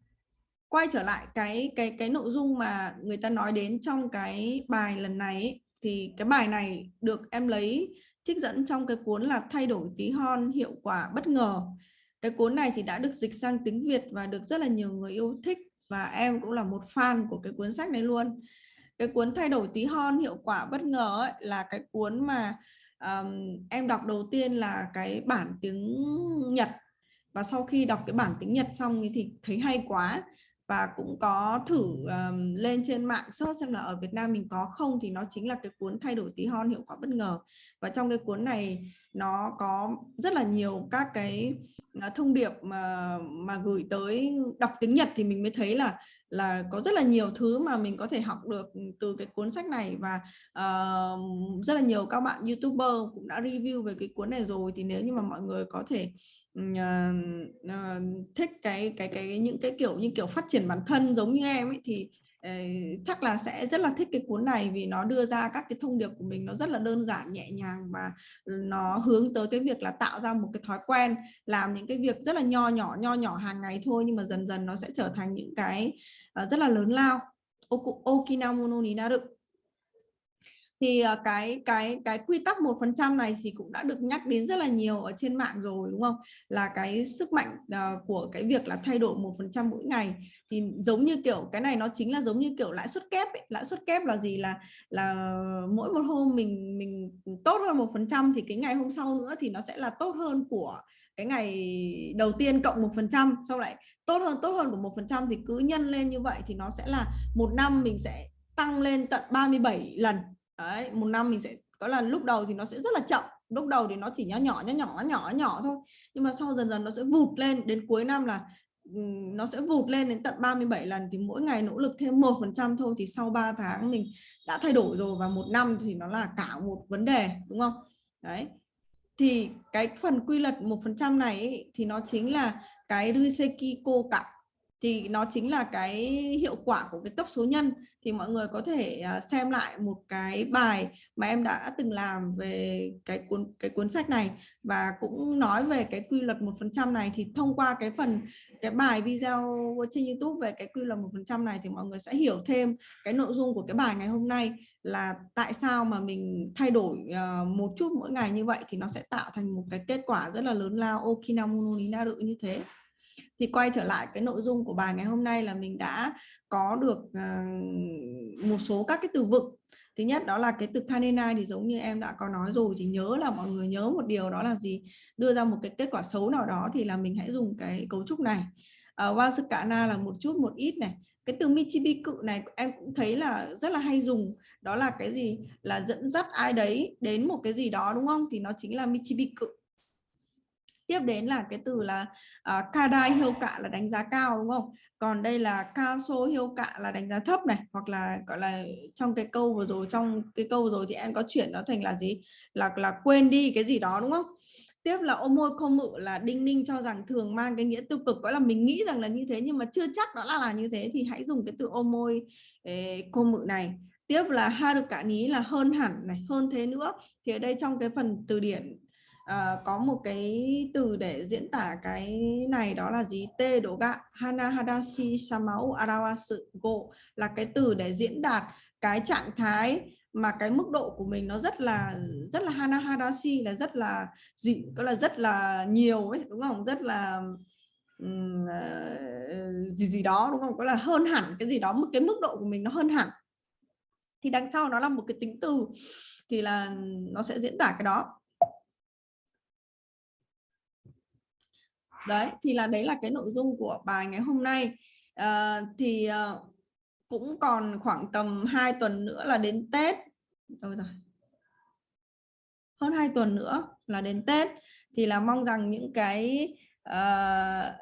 quay trở lại cái cái cái nội dung mà người ta nói đến trong cái bài lần này ấy, thì cái bài này được em lấy trích dẫn trong cái cuốn là thay đổi tí hon hiệu quả bất ngờ. Cái cuốn này thì đã được dịch sang tiếng Việt và được rất là nhiều người yêu thích và em cũng là một fan của cái cuốn sách này luôn. Cái cuốn thay đổi tí hon hiệu quả bất ngờ ấy, là cái cuốn mà um, em đọc đầu tiên là cái bản tiếng Nhật và sau khi đọc cái bản tiếng Nhật xong thì thấy hay quá và cũng có thử um, lên trên mạng search xem là ở Việt Nam mình có không thì nó chính là cái cuốn thay đổi tí hon hiệu quả bất ngờ. Và trong cái cuốn này nó có rất là nhiều các cái à, thông điệp mà mà gửi tới đọc tiếng Nhật thì mình mới thấy là là có rất là nhiều thứ mà mình có thể học được ừ, từ cái cuốn sách này và uh, rất là nhiều các bạn youtuber cũng đã review về cái cuốn này rồi. Thì nếu như mà mọi người có thể uh, uh, thích cái cái cái những cái kiểu như kiểu phát triển bản thân giống như em ấy thì chắc là sẽ rất là thích cái cuốn này vì nó đưa ra các cái thông điệp của mình nó rất là đơn giản, nhẹ nhàng và nó hướng tới cái việc là tạo ra một cái thói quen, làm những cái việc rất là nho nhỏ nho nhỏ hàng ngày thôi nhưng mà dần dần nó sẽ trở thành những cái ờ, rất là lớn lao. Okinawa no ni naru thì ờ, cái cái cái quy tắc một phần trăm này thì cũng đã được nhắc đến rất là nhiều ở trên mạng rồi, đúng không? Là cái sức mạnh ờ, của cái việc là thay đổi một phần trăm mỗi ngày. Thì giống như kiểu, cái này nó chính là giống như kiểu lãi suất kép ấy. lãi suất kép là gì? Là là mỗi một hôm mình mình tốt hơn một phần trăm thì cái ngày hôm sau nữa thì nó sẽ là tốt hơn của cái ngày đầu tiên cộng một phần trăm. Sau lại tốt hơn tốt hơn của một phần trăm thì cứ nhân lên như vậy thì nó sẽ là một năm mình sẽ tăng lên tận 37 lần đấy một năm mình sẽ có là lúc đầu thì nó sẽ rất là chậm lúc đầu thì nó chỉ nhỏ nhỏ nhỏ nhỏ nhỏ nhỏ thôi. Nhưng mà sau dần dần nó sẽ vụt lên đến cuối năm là nó sẽ vụt lên đến tận 37 lần thì mỗi ngày nỗ lực thêm một phần trăm thôi thì sau 3 tháng mình đã thay đổi rồi và một năm thì nó là cả một vấn đề đúng không? Đấy. Thì cái phần quy luật một phần trăm này ấy, thì nó chính là cái Riseki cả thì nó chính là cái hiệu quả của cái cấp số nhân. Thì mọi người có thể à, xem lại một cái bài mà em đã từng làm về cái cuốn cái cuốn sách này và cũng nói về cái quy luật một phần trăm này. Thì thông qua cái phần, cái bài video trên YouTube về cái quy luật một phần trăm này thì mọi người sẽ hiểu thêm cái nội dung của cái bài ngày hôm nay là tại sao mà mình thay đổi à, một chút mỗi ngày như vậy thì nó sẽ tạo thành một cái kết quả rất là lớn lao. Okinamono no như thế thì quay trở lại cái nội dung của bài ngày hôm nay là mình đã có được uh, một số các cái từ vựng. Thứ nhất đó là cái từ kanenai thì giống như em đã có nói rồi thì nhớ là mọi người nhớ một điều đó là gì? Đưa ra một cái kết quả xấu nào đó thì là mình hãy dùng cái cấu trúc này. Uh, wasukana là một chút một ít này. Cái từ michibiku này em cũng thấy là rất là hay dùng. Đó là cái gì? Là dẫn dắt ai đấy đến một cái gì đó đúng không? Thì nó chính là michibiku tiếp đến là cái từ là uh, kadai hiêu cạ là đánh giá cao đúng không? Còn đây là cao số hiêu cạ là đánh giá thấp này hoặc là gọi là trong cái câu vừa rồi trong cái câu rồi thì em có chuyển nó thành là gì? Là là quên đi cái gì đó đúng không? Tiếp là ôm môi không mự là đinh ninh cho rằng thường mang cái nghĩa tiêu cực gọi là mình nghĩ rằng là như thế nhưng mà chưa chắc đó là là như thế thì hãy dùng cái từ ôm môi cô mự này. Tiếp là ha được cả ní là hơn hẳn này hơn thế nữa. Thì ở đây trong cái phần từ điển Ờ, có một cái từ để diễn tả cái này đó là gì? Tê đổ gạ hana hadashi samau arawasu go là cái từ để diễn đạt cái trạng thái mà cái mức độ của mình nó rất là rất là hana hadashi là rất là gì có là rất là nhiều ấy đúng không? Rất là um, gì gì đó đúng không? Có là hơn hẳn cái gì đó một cái mức độ của mình nó hơn hẳn. Thì đằng sau nó là một cái tính từ thì là nó sẽ diễn tả cái đó. Đấy thì là đấy là cái nội dung của bài ngày hôm nay. À, thì uh, cũng còn khoảng tầm 2 tuần nữa là đến Tết. Rồi hơn 2 tuần nữa là đến Tết. Thì là mong rằng những cái uh,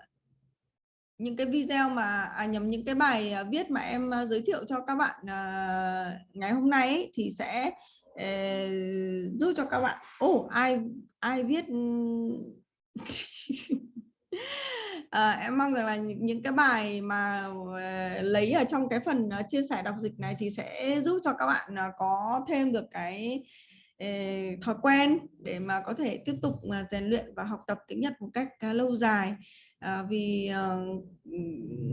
những cái video mà à, nhầm những cái bài à, viết mà em à, giới thiệu cho các bạn uh, ngày hôm nay ấy, thì sẽ uh, giúp cho các bạn. Ồ oh, ai ai viết? à, em mong rằng là những cái bài mà uh, lấy ở trong cái phần uh, chia sẻ đọc dịch này thì sẽ giúp cho các bạn uh, có thêm được cái uh, thói quen để mà có thể tiếp tục uh, rèn luyện và học tập tiếng Nhật một cách uh, lâu dài. Uh, vì uh,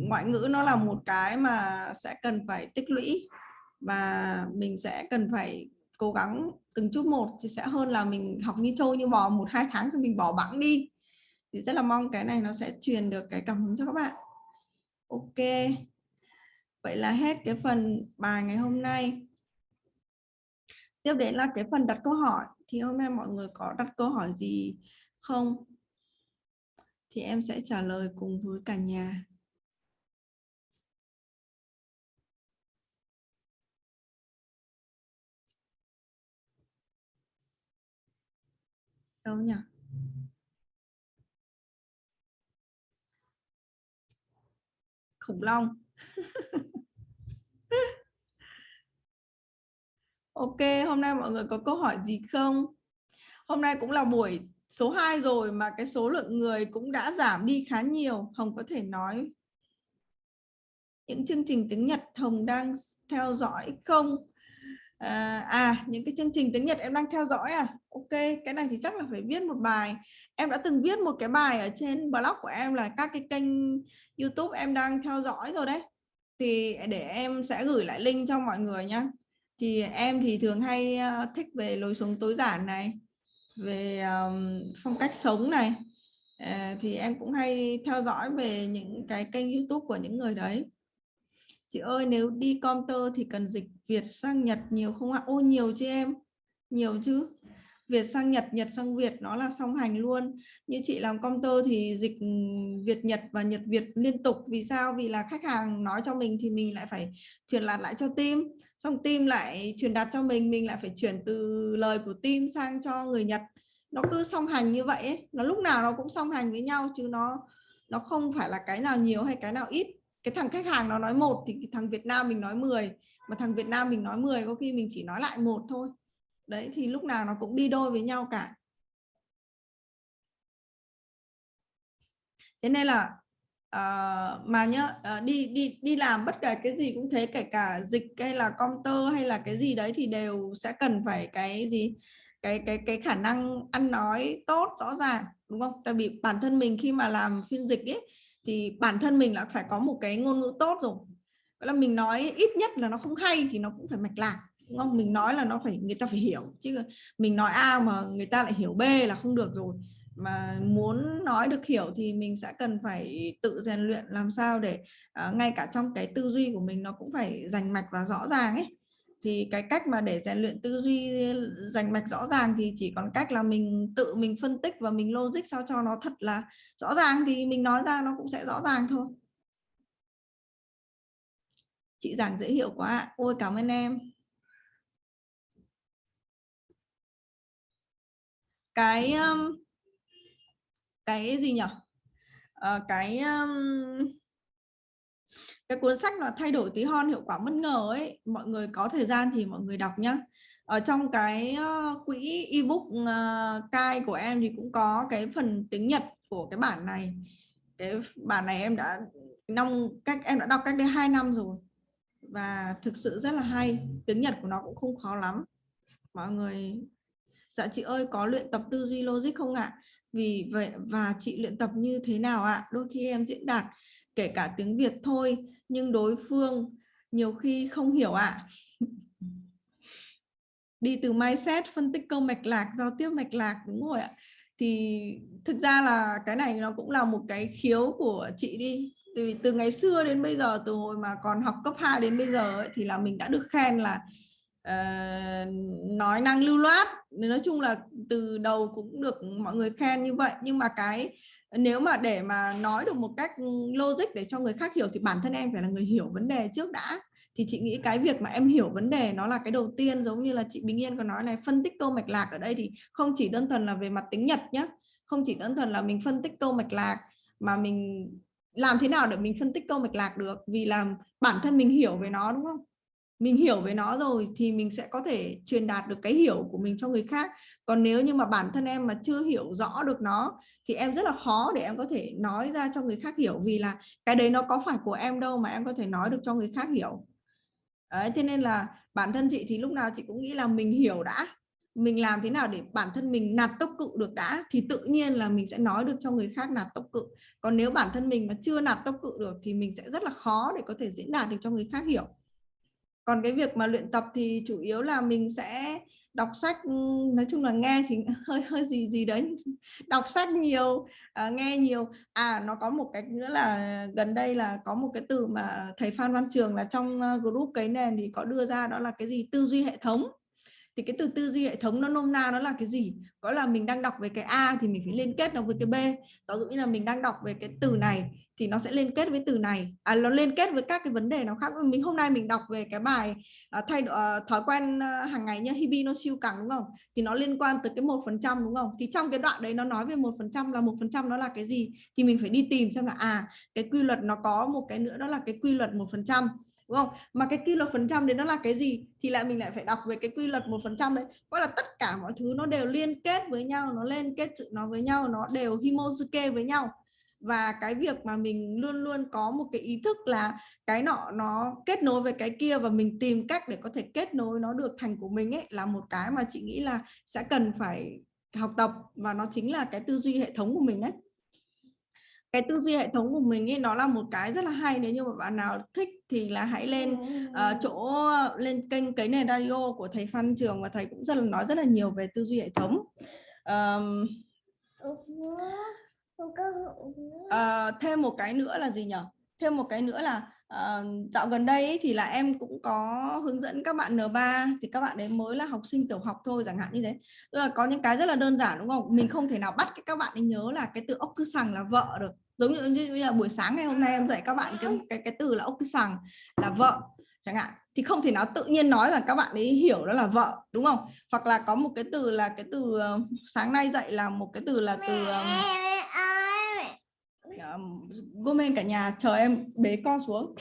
ngoại ngữ nó là một cái mà sẽ cần phải tích lũy và mình sẽ cần phải cố gắng từng chút một thì sẽ hơn là mình học như trâu như bò một hai tháng thì mình bỏ bẵng đi thì rất là mong cái này nó sẽ truyền được cái cảm hứng cho các bạn. Ok. Vậy là hết cái phần bài ngày hôm nay. Tiếp đến là cái phần đặt câu hỏi. Thì hôm nay mọi người có đặt câu hỏi gì không? Thì em sẽ trả lời cùng với cả nhà. Đâu nhỉ? Khủng long. Ok, hôm nay mọi người có câu hỏi gì không? Hôm nay cũng là buổi số 2 rồi mà cái số lượng người cũng đã giảm đi khá nhiều. Hồng có thể nói những chương trình tiếng Nhật Hồng đang theo dõi không? À, à những cái chương trình tiếng Nhật em đang theo dõi à? Ok cái này thì chắc là phải viết một bài. Em đã từng viết một cái bài ở trên blog của em là các cái kênh YouTube em đang theo dõi rồi đấy. Thì để em sẽ gửi lại link cho mọi người nhé thì em thì thường hay ờ, thích về lối sống tối giản này về um, phong cách sống này. À, thì em cũng hay theo dõi về những cái kênh youtube của những người đấy chị ơi nếu đi comter thì cần dịch Việt sang Nhật nhiều không ạ? Ô nhiều chứ em nhiều chứ Việt sang Nhật, Nhật sang Việt nó là song hành luôn. Như chị làm counter thì dịch Việt Nhật và Nhật Việt liên tục. Vì sao? Vì là khách hàng nói cho mình thì mình lại phải truyền đạt lại cho team. Xong team lại truyền đạt cho mình, mình lại phải chuyển từ lời của team sang cho người Nhật. Nó cứ song hành như vậy ấy. Nó lúc nào nó cũng song hành với nhau chứ nó nó không phải là cái nào nhiều hay cái nào ít. Cái thằng khách hàng nó nói một thì thằng Việt Nam mình nói 10 mà thằng Việt Nam mình nói 10 có khi mình chỉ nói lại một thôi. Đấy thì lúc nào nó cũng đi đôi với nhau cả. Thế nên là uh, mà nhớ uh, ờ, đi đi đi làm bất kể cái gì cũng thế kể cả dịch hay là computer hay là cái gì đấy thì đều sẽ cần phải cái gì? Cái cái cái khả năng ăn nói tốt rõ ràng đúng không? Tại vì bản thân mình khi mà làm phiên dịch ấy thì bản thân mình là phải có một cái ngôn ngữ tốt rồi. Vậy là mình nói ít nhất là nó không hay thì nó cũng phải mạch lạc đúng không? Mình nói là nó phải người ta phải hiểu chứ mình nói a mà người ta lại hiểu b là không được rồi. Mà muốn nói được hiểu thì mình sẽ cần phải tự rèn luyện làm sao để uh, ngay cả trong cái tư duy của mình nó cũng phải rành mạch và rõ ràng ấy thì cái cách mà để rèn luyện tư duy rành mạch rõ ràng thì chỉ còn cách là mình tự mình phân tích và mình logic sao cho nó thật là rõ ràng thì mình nói ra nó cũng sẽ rõ ràng thôi. Chị giảng dễ hiểu quá ôi cảm ơn em. Cái cái gì nhỉ à, ờ, cái um, cái cuốn sách là thay đổi tí hon hiệu quả bất ngờ ấy, mọi người có thời gian thì mọi người đọc nhá. Ở trong cái ờ, quỹ ebook ờ, cai của em thì cũng có cái phần tiếng Nhật của cái bản này. Cái bản này em đã năm cách, em đã đọc cách đây hai năm rồi và thực sự rất là hay. Tiếng Nhật của nó cũng không khó lắm. Mọi người Dạ chị ơi, có luyện tập tư duy logic không ạ? Vì vậy, và chị luyện tập như thế nào ạ? Đôi khi em diễn đạt kể cả tiếng Việt thôi nhưng đối phương nhiều khi không hiểu ạ. Đi từ mindset phân tích câu mạch lạc, giao tiếp mạch lạc đúng rồi ạ. Thì thực ra là cái này nó cũng là một cái khiếu của chị đi. Từ từ ngày xưa đến bây giờ từ hồi mà còn học cấp 2 đến bây giờ ấy, thì là mình đã được khen là uh, nói năng lưu loát nói chung là từ đầu cũng được mọi người khen như vậy nhưng mà cái nếu mà để mà nói được một cách logic để cho người khác hiểu thì bản thân em phải là người hiểu vấn đề trước đã. Thì chị nghĩ cái việc mà em hiểu vấn đề nó là cái đầu tiên, giống như là chị Bình Yên có nói này, phân tích câu mạch lạc ở đây thì không chỉ đơn thuần là về mặt tính nhật nhé không chỉ đơn thuần là mình phân tích câu mạch lạc mà mình làm thế nào để mình phân tích câu mạch lạc được. Vì làm bản thân mình hiểu về nó, đúng không? Mình hiểu về nó rồi thì mình sẽ có thể truyền đạt được cái hiểu của mình cho người khác. Còn nếu như mà bản thân em mà chưa hiểu rõ được nó thì em rất là khó để em có thể nói ra cho người khác hiểu vì là cái đấy nó có phải của em đâu mà em có thể nói được cho người khác hiểu. Đấy, thế nên là bản thân chị thì lúc nào chị cũng nghĩ là mình hiểu đã. Mình làm thế nào để bản thân mình nạt tốc cự được đã thì tự nhiên là mình sẽ nói được cho người khác nạt tốc cự. Còn nếu bản thân mình mà chưa nạt tốc cự được thì mình sẽ rất là khó để có thể diễn đạt được cho người khác hiểu còn cái việc mà luyện tập thì chủ yếu là mình sẽ đọc sách ừ, nói chung là nghe thì hơi hơi gì gì đấy. Đọc sách nhiều à, nghe nhiều. À nó có một cái nữa là gần đây là có một cái từ mà thầy Phan Văn Trường là trong ờ, group cái nền thì có đưa ra đó là cái gì? Tư duy hệ thống thì cái từ tư duy hệ thống nó nôm na nó là cái gì? Có là mình đang đọc về cái A thì mình phải liên kết nó với cái B. Ví dụ như là mình đang đọc về cái từ này thì nó sẽ liên kết với từ này. À, nó liên kết với các cái vấn đề nó khác. Mình hôm nay mình đọc về cái bài uh, thay uh, thói quen uh, hàng ngày nhá Hibi no siêu cẳng đúng không? Thì nó liên quan tới cái một phần trăm đúng không? Thì trong cái đoạn đấy nó nói về một phần trăm là một phần trăm nó là cái gì? Thì mình phải đi tìm xem là à cái quy luật nó có một cái nữa đó là cái quy luật một phần trăm đúng không? Mà cái quy luật phần trăm đấy nó là cái gì thì lại mình lại phải đọc về cái quy luật một phần trăm đấy. Có là tất cả mọi thứ nó đều liên kết với nhau, nó liên kết sự nó với nhau, nó đều himosuke với nhau. Và cái việc mà mình luôn luôn có một cái ý thức là cái nọ nó kết nối với cái kia và mình tìm cách để có thể kết nối nó được thành của mình ấy là một cái mà chị nghĩ là sẽ cần phải học tập và nó chính là cái tư duy hệ thống của mình đấy cái tư duy hệ thống của mình ấy nó là một cái rất là hay nếu như mà bạn nào thích thì là hãy lên uh, chỗ lên kênh cái nền radio của thầy Phan Trường và thầy cũng rất là nói rất là nhiều về tư duy hệ thống. Um, uh, thêm một cái nữa là gì nhỉ thêm một cái nữa là uh, dạo gần đây ấy, thì là em cũng có hướng dẫn các bạn N3 thì các bạn đấy mới là học sinh tiểu học thôi chẳng hạn như thế. Tức là có những cái rất là đơn giản đúng không? Mình không thể nào bắt các bạn ấy nhớ là cái từ ốc cứ sằng là vợ được. Giống như, như là buổi sáng ngày hôm nay em dạy các bạn cái cái, cái từ là ốc cứ sằng là vợ chẳng hạn. Thì không thể nào tự nhiên nói rằng các bạn ấy hiểu đó là vợ đúng không? Hoặc là có một cái từ là cái từ uh, sáng nay dạy là một cái từ là từ um, um, Gomen cả nhà chờ em bế con xuống.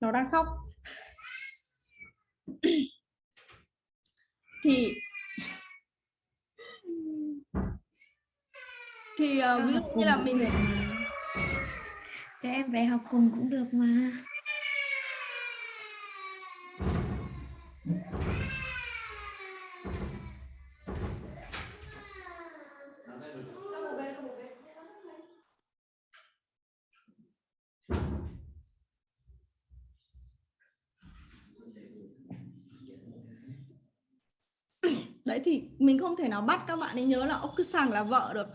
Nó đang khóc thì thì uh, ví dụ như là mình cho em về học cùng cũng được mà đấy thì mình không thể nào bắt các bạn ấy nhớ là ốc cứ sàng là vợ được.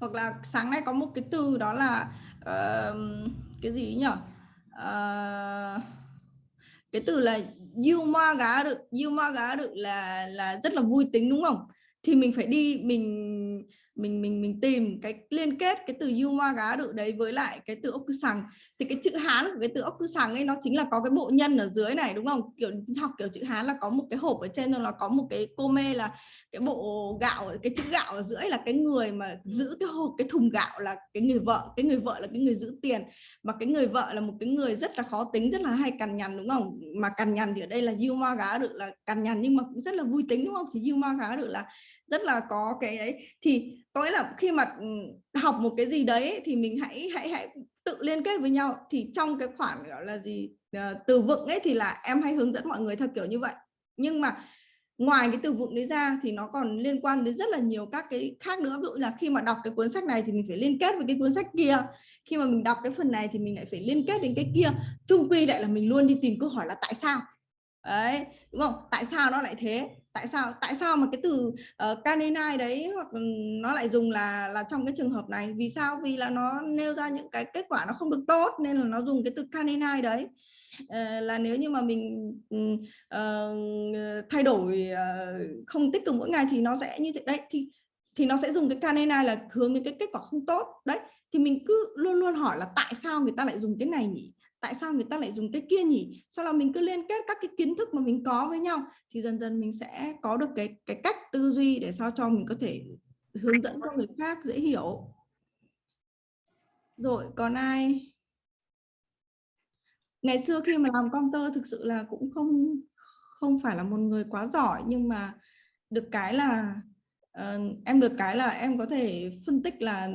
Hoặc là sáng nay có một cái từ đó là uh, cái gì nhỉ uh, ờ, cái từ là yêu ma gá được yêu ma gá được là là rất là vui tính đúng không? Thì mình phải đi mình mình mình mình tìm cái liên kết cái từ yuma gá được đấy với lại cái từ ốc sằng thì cái chữ hán của cái từ ốc sằng ấy, nó chính là có cái bộ nhân ở dưới này, đúng không? Kiểu học kiểu chữ hán là có một cái hộp ở trên rồi là có một cái cô mê là cái bộ gạo, cái chữ gạo ở dưới là cái người mà giữ cái hộp, cái thùng gạo là cái người vợ, cái người vợ là cái người giữ tiền. Mà cái người vợ là một cái người rất là khó tính, rất là hay cằn nhằn, đúng không? Mà cằn nhằn thì ở đây là yuma gá được là cằn nhằn nhưng mà cũng rất là vui tính, đúng không? Thì yuma gá được là rất là có cái ấy. Thì có nghĩa là khi mà ừ, học một cái gì đấy thì mình hãy hãy hãy tự liên kết với nhau. Thì trong cái khoản, gọi là gì ờ, từ vựng ấy thì là em hay hướng dẫn mọi người theo kiểu như vậy. Nhưng mà ngoài cái từ vựng đấy ra thì nó còn liên quan đến rất là nhiều các cái khác nữa. Ví dụ là khi mà đọc cái cuốn sách này thì mình phải liên kết với cái cuốn sách kia. Khi mà mình đọc cái phần này thì mình lại phải liên kết đến cái kia. Chung quy lại là mình luôn đi tìm câu hỏi là tại sao? Đấy, đúng không? Tại sao nó lại thế? Tại sao tại sao mà cái từ uh, canine đấy hoặc ừ, nó lại dùng là là trong cái trường hợp này? Vì sao? Vì là nó nêu ra những cái kết quả nó không được tốt nên là nó dùng cái từ canine đấy. Uh, là nếu như mà mình uh, thay đổi uh, không tích cực mỗi ngày thì nó sẽ như thế đấy thì thì nó sẽ dùng cái canine là hướng đến cái kết quả không tốt đấy. Thì mình cứ luôn luôn hỏi là tại sao người ta lại dùng cái này nhỉ? Tại sao người ta lại dùng cái kia nhỉ? Sau đó mình cứ liên kết các cái kiến thức mà mình có với nhau thì dần dần mình sẽ có được cái cái cách tư duy để sao cho mình có thể hướng dẫn cho người khác dễ hiểu. Rồi còn ai? Ngày xưa khi mà làm công tơ thực sự là cũng không không phải là một người quá giỏi nhưng mà được cái là uh, em được cái là em có thể phân tích là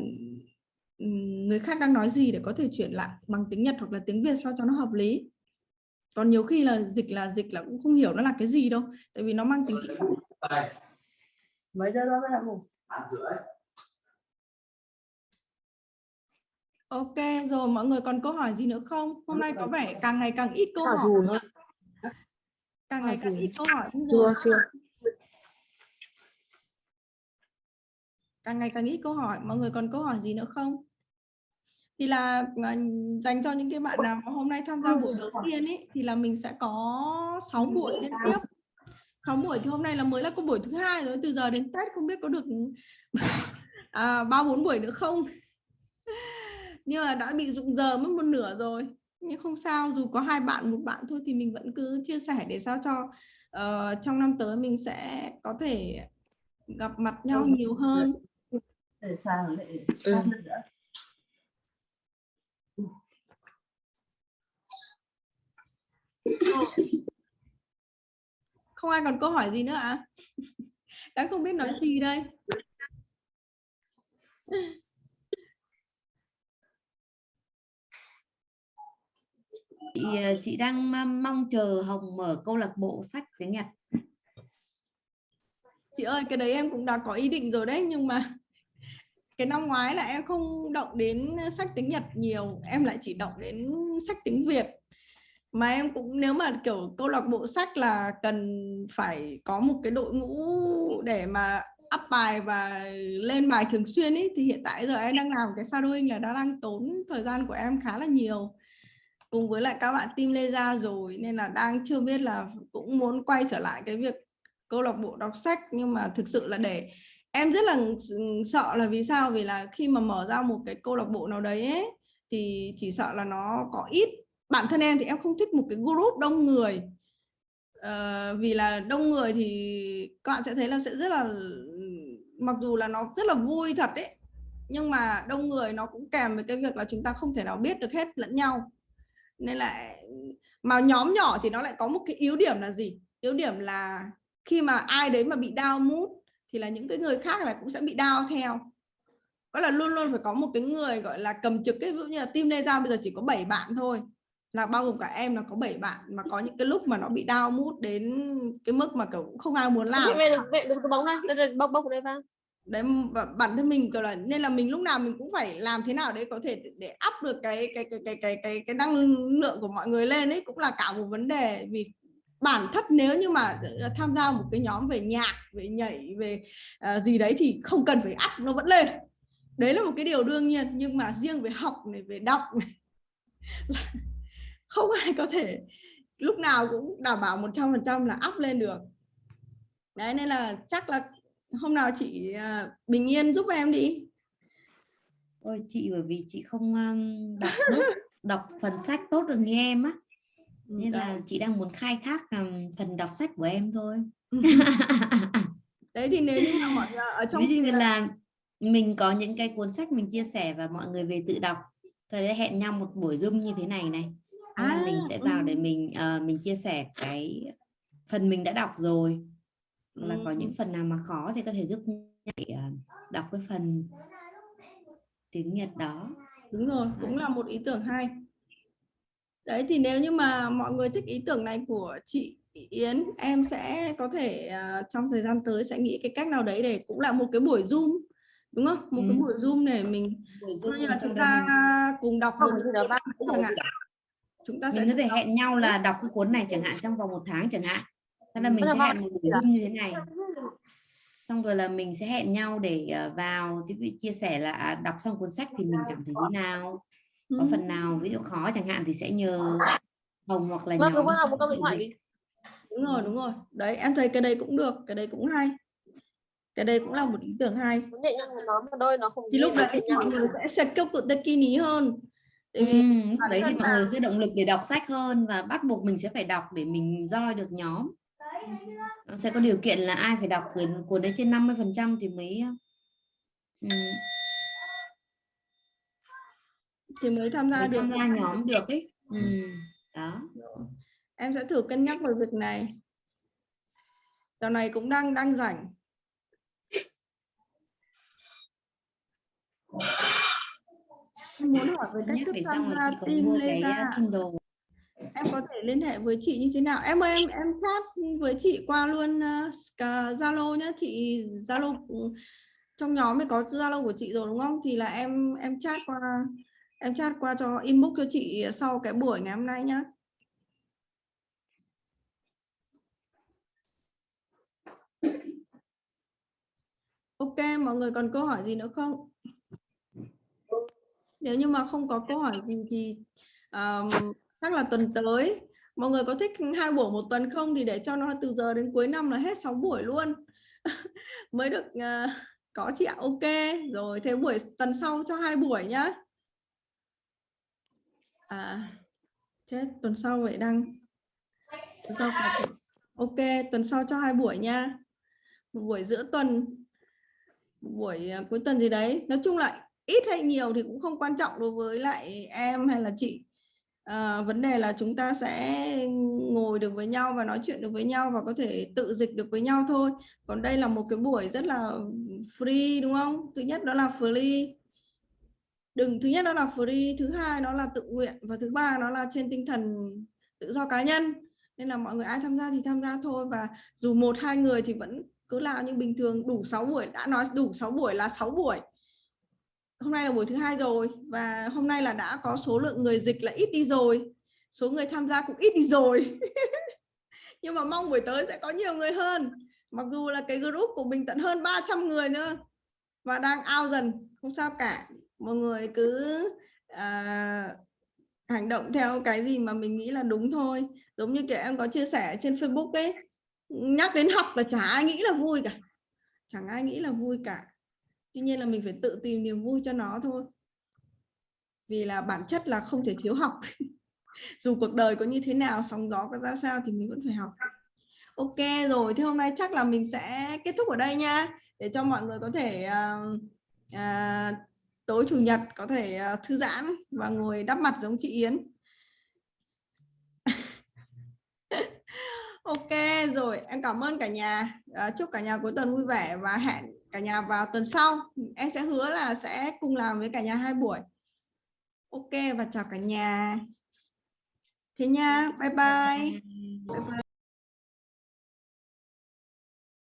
người khác đang nói gì để có thể chuyển lại bằng tiếng Nhật hoặc là tiếng Việt sao cho nó hợp lý? Còn nhiều khi là dịch là dịch là cũng không hiểu nó là cái gì đâu tại vì nó mang tính kỹ mấy giờ đó là ngủ? Ok rồi mọi người còn câu hỏi gì nữa không? Hôm nay có vẻ càng ngày càng ít câu hỏi. càng ngày càng ít câu hỏi. Chưa chưa. Càng ngày càng ít câu hỏi. Mọi người còn câu hỏi gì nữa không thì là à, dành cho những cái bạn nào mà hôm nay tham gia buổi đầu tiên ấy thì là mình sẽ có 6 buổi liên tiếp. 6 buổi thì hôm nay là mới là có buổi thứ hai rồi từ giờ đến Tết không biết có được à, ba bốn buổi nữa không? Nhưng mà đã bị dụng giờ mất một nửa rồi. Nhưng không sao dù có hai bạn một bạn thôi thì mình vẫn cứ chia sẻ để sao cho uh, trong năm tới mình sẽ có thể gặp mặt nhau nhiều hơn. Để sang để ừ. Không ai còn câu hỏi gì nữa ạ? À? đang không biết nói gì đây? Chị ờ, chị đang mong chờ Hồng mở câu lạc bộ sách tiếng Nhật. Chị ơi cái đấy em cũng đã có ý định rồi đấy nhưng mà cái năm ngoái là em không động đến sách tiếng Nhật nhiều em lại chỉ động đến sách tiếng Việt mà em cũng nếu mà kiểu câu lạc bộ sách là cần phải có một cái đội ngũ để mà up bài và lên bài thường xuyên ấy thì hiện tại giờ em đang làm cái shadowing là đã đang tốn thời gian của em khá là nhiều. Cùng với lại các bạn team lê ra rồi nên là đang chưa biết là cũng muốn quay trở lại cái việc câu lạc bộ đọc sách. Nhưng mà thực sự là để em rất là sợ là vì sao? Vì là khi mà mở ra một cái câu lạc bộ nào đấy ấy, thì chỉ sợ là nó có ít bản thân em thì em không thích một cái group đông người. Uh, vì là đông người thì các bạn sẽ thấy là sẽ rất là mặc dù là nó rất là vui thật đấy nhưng mà đông người nó cũng kèm với cái việc là chúng ta không thể nào biết được hết lẫn nhau. Nên là mà nhóm nhỏ thì nó lại có một cái yếu điểm là gì? Yếu điểm là khi mà ai đấy mà bị đau mút thì là những cái người khác là cũng sẽ bị đau theo. Có là luôn luôn phải có một cái người gọi là cầm trực cái ví dụ như là team Lê Giao bây giờ chỉ có 7 bạn thôi là bao gồm cả em là có 7 bạn mà có những cái lúc mà nó bị down mood đến cái mức mà kiểu cũng không ai muốn làm. Đừng, có bóng này, đây, bốc ở đây vào. đấy và bản thân mình kiểu là nên là mình lúc nào mình cũng phải làm thế nào đấy có thể để up được cái cái cái cái cái cái cái năng lượng của mọi người lên ấy cũng là cả một vấn đề. Vì bản thân nếu như mà tham gia một cái nhóm về nhạc về nhảy về uh, gì đấy thì không cần phải up nó vẫn lên. Đấy là một cái điều đương nhiên nhưng mà riêng về học này về đọc này không ai có thể lúc nào cũng đảm bảo 100% là up lên được. Đấy nên là chắc là hôm nào chị uh, bình yên giúp em đi. Ôi chị bởi vì chị không um, đọc tốt, đọc phần sách tốt được như em á. Nên là chị đang muốn khai thác um, phần đọc sách của em thôi. Đấy thì nếu như mà mọi người ở trong ví dụ như là mình có những cái cuốn sách mình chia sẻ và mọi người về tự đọc rồi hẹn nhau một buổi zoom như thế này này Thế là À, mình sẽ vào để ừ. mình ờ, mình chia sẻ cái phần mình đã đọc rồi là có Ừ. những phần nào mà khó thì có thể giúp nhảy ờ, đọc cái phần tiếng Nhật đó đúng rồi cũng là một ý tưởng hay đấy thì nếu như mà mọi người thích ý tưởng này của chị Yến em sẽ có thể à, trong thời gian tới sẽ nghĩ cái cách nào đấy để cũng là một cái buổi zoom đúng không một cái Ừ. buổi zoom để mình Buổi coi Zoom như là chúng ta mình, cùng đọc một giờ bác chẳng hạn chúng ta sẽ mình có thể hẹn nhau là đọc cái cuốn này chẳng hạn trong vòng một tháng chẳng hạn. Thế là mình Bây giờ sẽ bác- hẹn một buổi như thế này. Xong rồi là mình sẽ hẹn nhau để ờ, vào chia sẻ là à, đọc xong cuốn sách thì mình cảm thấy thế nào. Có phần nào ví dụ khó chẳng hạn thì sẽ nhờ Hồng hoặc là nhóm một câu điện thoại đi. đúng rồi đúng rồi. Đấy em thấy cái đây cũng được cái đây cũng hay. Cái đây cũng là một ý tưởng hay. Nó đôi nó không thì lúc đấy mọi người sẽ sẽ kêu cực ní hơn tại vì Ừ, lúc bản đấy thì mọi người sẽ động lực để đọc sách hơn và bắt buộc mình sẽ phải đọc để mình join được nhóm. Nó sẽ có điều kiện là ai phải đọc cuốn cuốn đấy trên 50 phần trăm thì mới ừ, thì mới tham gia mới được tham gia nhóm. được ấy. Ừ, đó. Em sẽ thử cân nhắc về việc này. Dạo này cũng đang đang rảnh em muốn hỏi về cách thức tham là gia team mua lên cái uh, Kindle. Em có thể liên hệ với chị như thế nào? Em ơi em em chat với chị qua luôn uh, cả Zalo nhé chị Zalo ừ, trong nhóm ấy có Zalo của chị rồi đúng không? Thì là em em chat qua em chat qua cho inbox cho chị sau cái buổi ngày hôm nay nhá. Ok mọi người còn câu hỏi gì nữa không nếu như mà không có câu hỏi gì thì um, chắc là tuần tới. Mọi người có thích hai buổi một tuần không thì để cho nó từ giờ đến cuối năm là hết 6 buổi luôn. Mới được uh, có chị ạ ok. Rồi thế buổi tuần sau cho hai buổi nhá. À chết tuần sau vậy đang tuần sau ok tuần sau cho hai buổi nha. Một buổi giữa tuần một buổi ờ, cuối tuần gì đấy. Nói chung là ít hay nhiều thì cũng không quan trọng đối với lại em hay là chị. À, vấn đề là chúng ta sẽ ngồi được với nhau và nói chuyện được với nhau và có thể tự dịch được với nhau thôi. Còn đây là một cái buổi rất là free đúng không? Thứ nhất đó là free. Đừng thứ nhất đó là free thứ hai đó là tự nguyện và thứ ba nó là trên tinh thần tự do cá nhân. Nên là mọi người ai tham gia thì tham gia thôi và dù một hai người thì vẫn cứ làm như bình thường đủ 6 buổi đã nói đủ 6 buổi là 6 buổi hôm nay là buổi thứ hai rồi và hôm nay là đã có số lượng người dịch là ít đi rồi. Số người tham gia cũng ít đi rồi. Nhưng mà mong buổi tới sẽ có nhiều người hơn. Mặc dù là cái group của mình tận hơn 300 người nữa và đang ao dần. Không sao cả. Mọi người cứ à, hành động theo cái gì mà mình nghĩ là đúng thôi. Giống như kiểu em có chia sẻ trên Facebook ấy nhắc đến học là chả ai nghĩ là vui cả. Chẳng ai nghĩ là vui cả tuy nhiên là mình phải tự tìm niềm vui cho nó thôi. Vì là bản chất là không thể thiếu học. Dù cuộc đời có như thế nào sóng gió có ra sao thì mình vẫn phải học. Ok rồi thế hôm nay chắc là mình sẽ kết thúc ở đây nha. Để cho mọi người có thể uh, uh, tối chủ nhật có thể uh, thư giãn và ngồi đắp mặt giống chị Yến. Ok rồi em cảm ơn cả nhà. Uh, chúc cả nhà cuối tuần vui vẻ và hẹn cả nhà vào tuần sau. Em sẽ hứa là sẽ cùng làm với cả nhà hai buổi. Ok và chào cả nhà. Thế nha bye bye, bye, bye.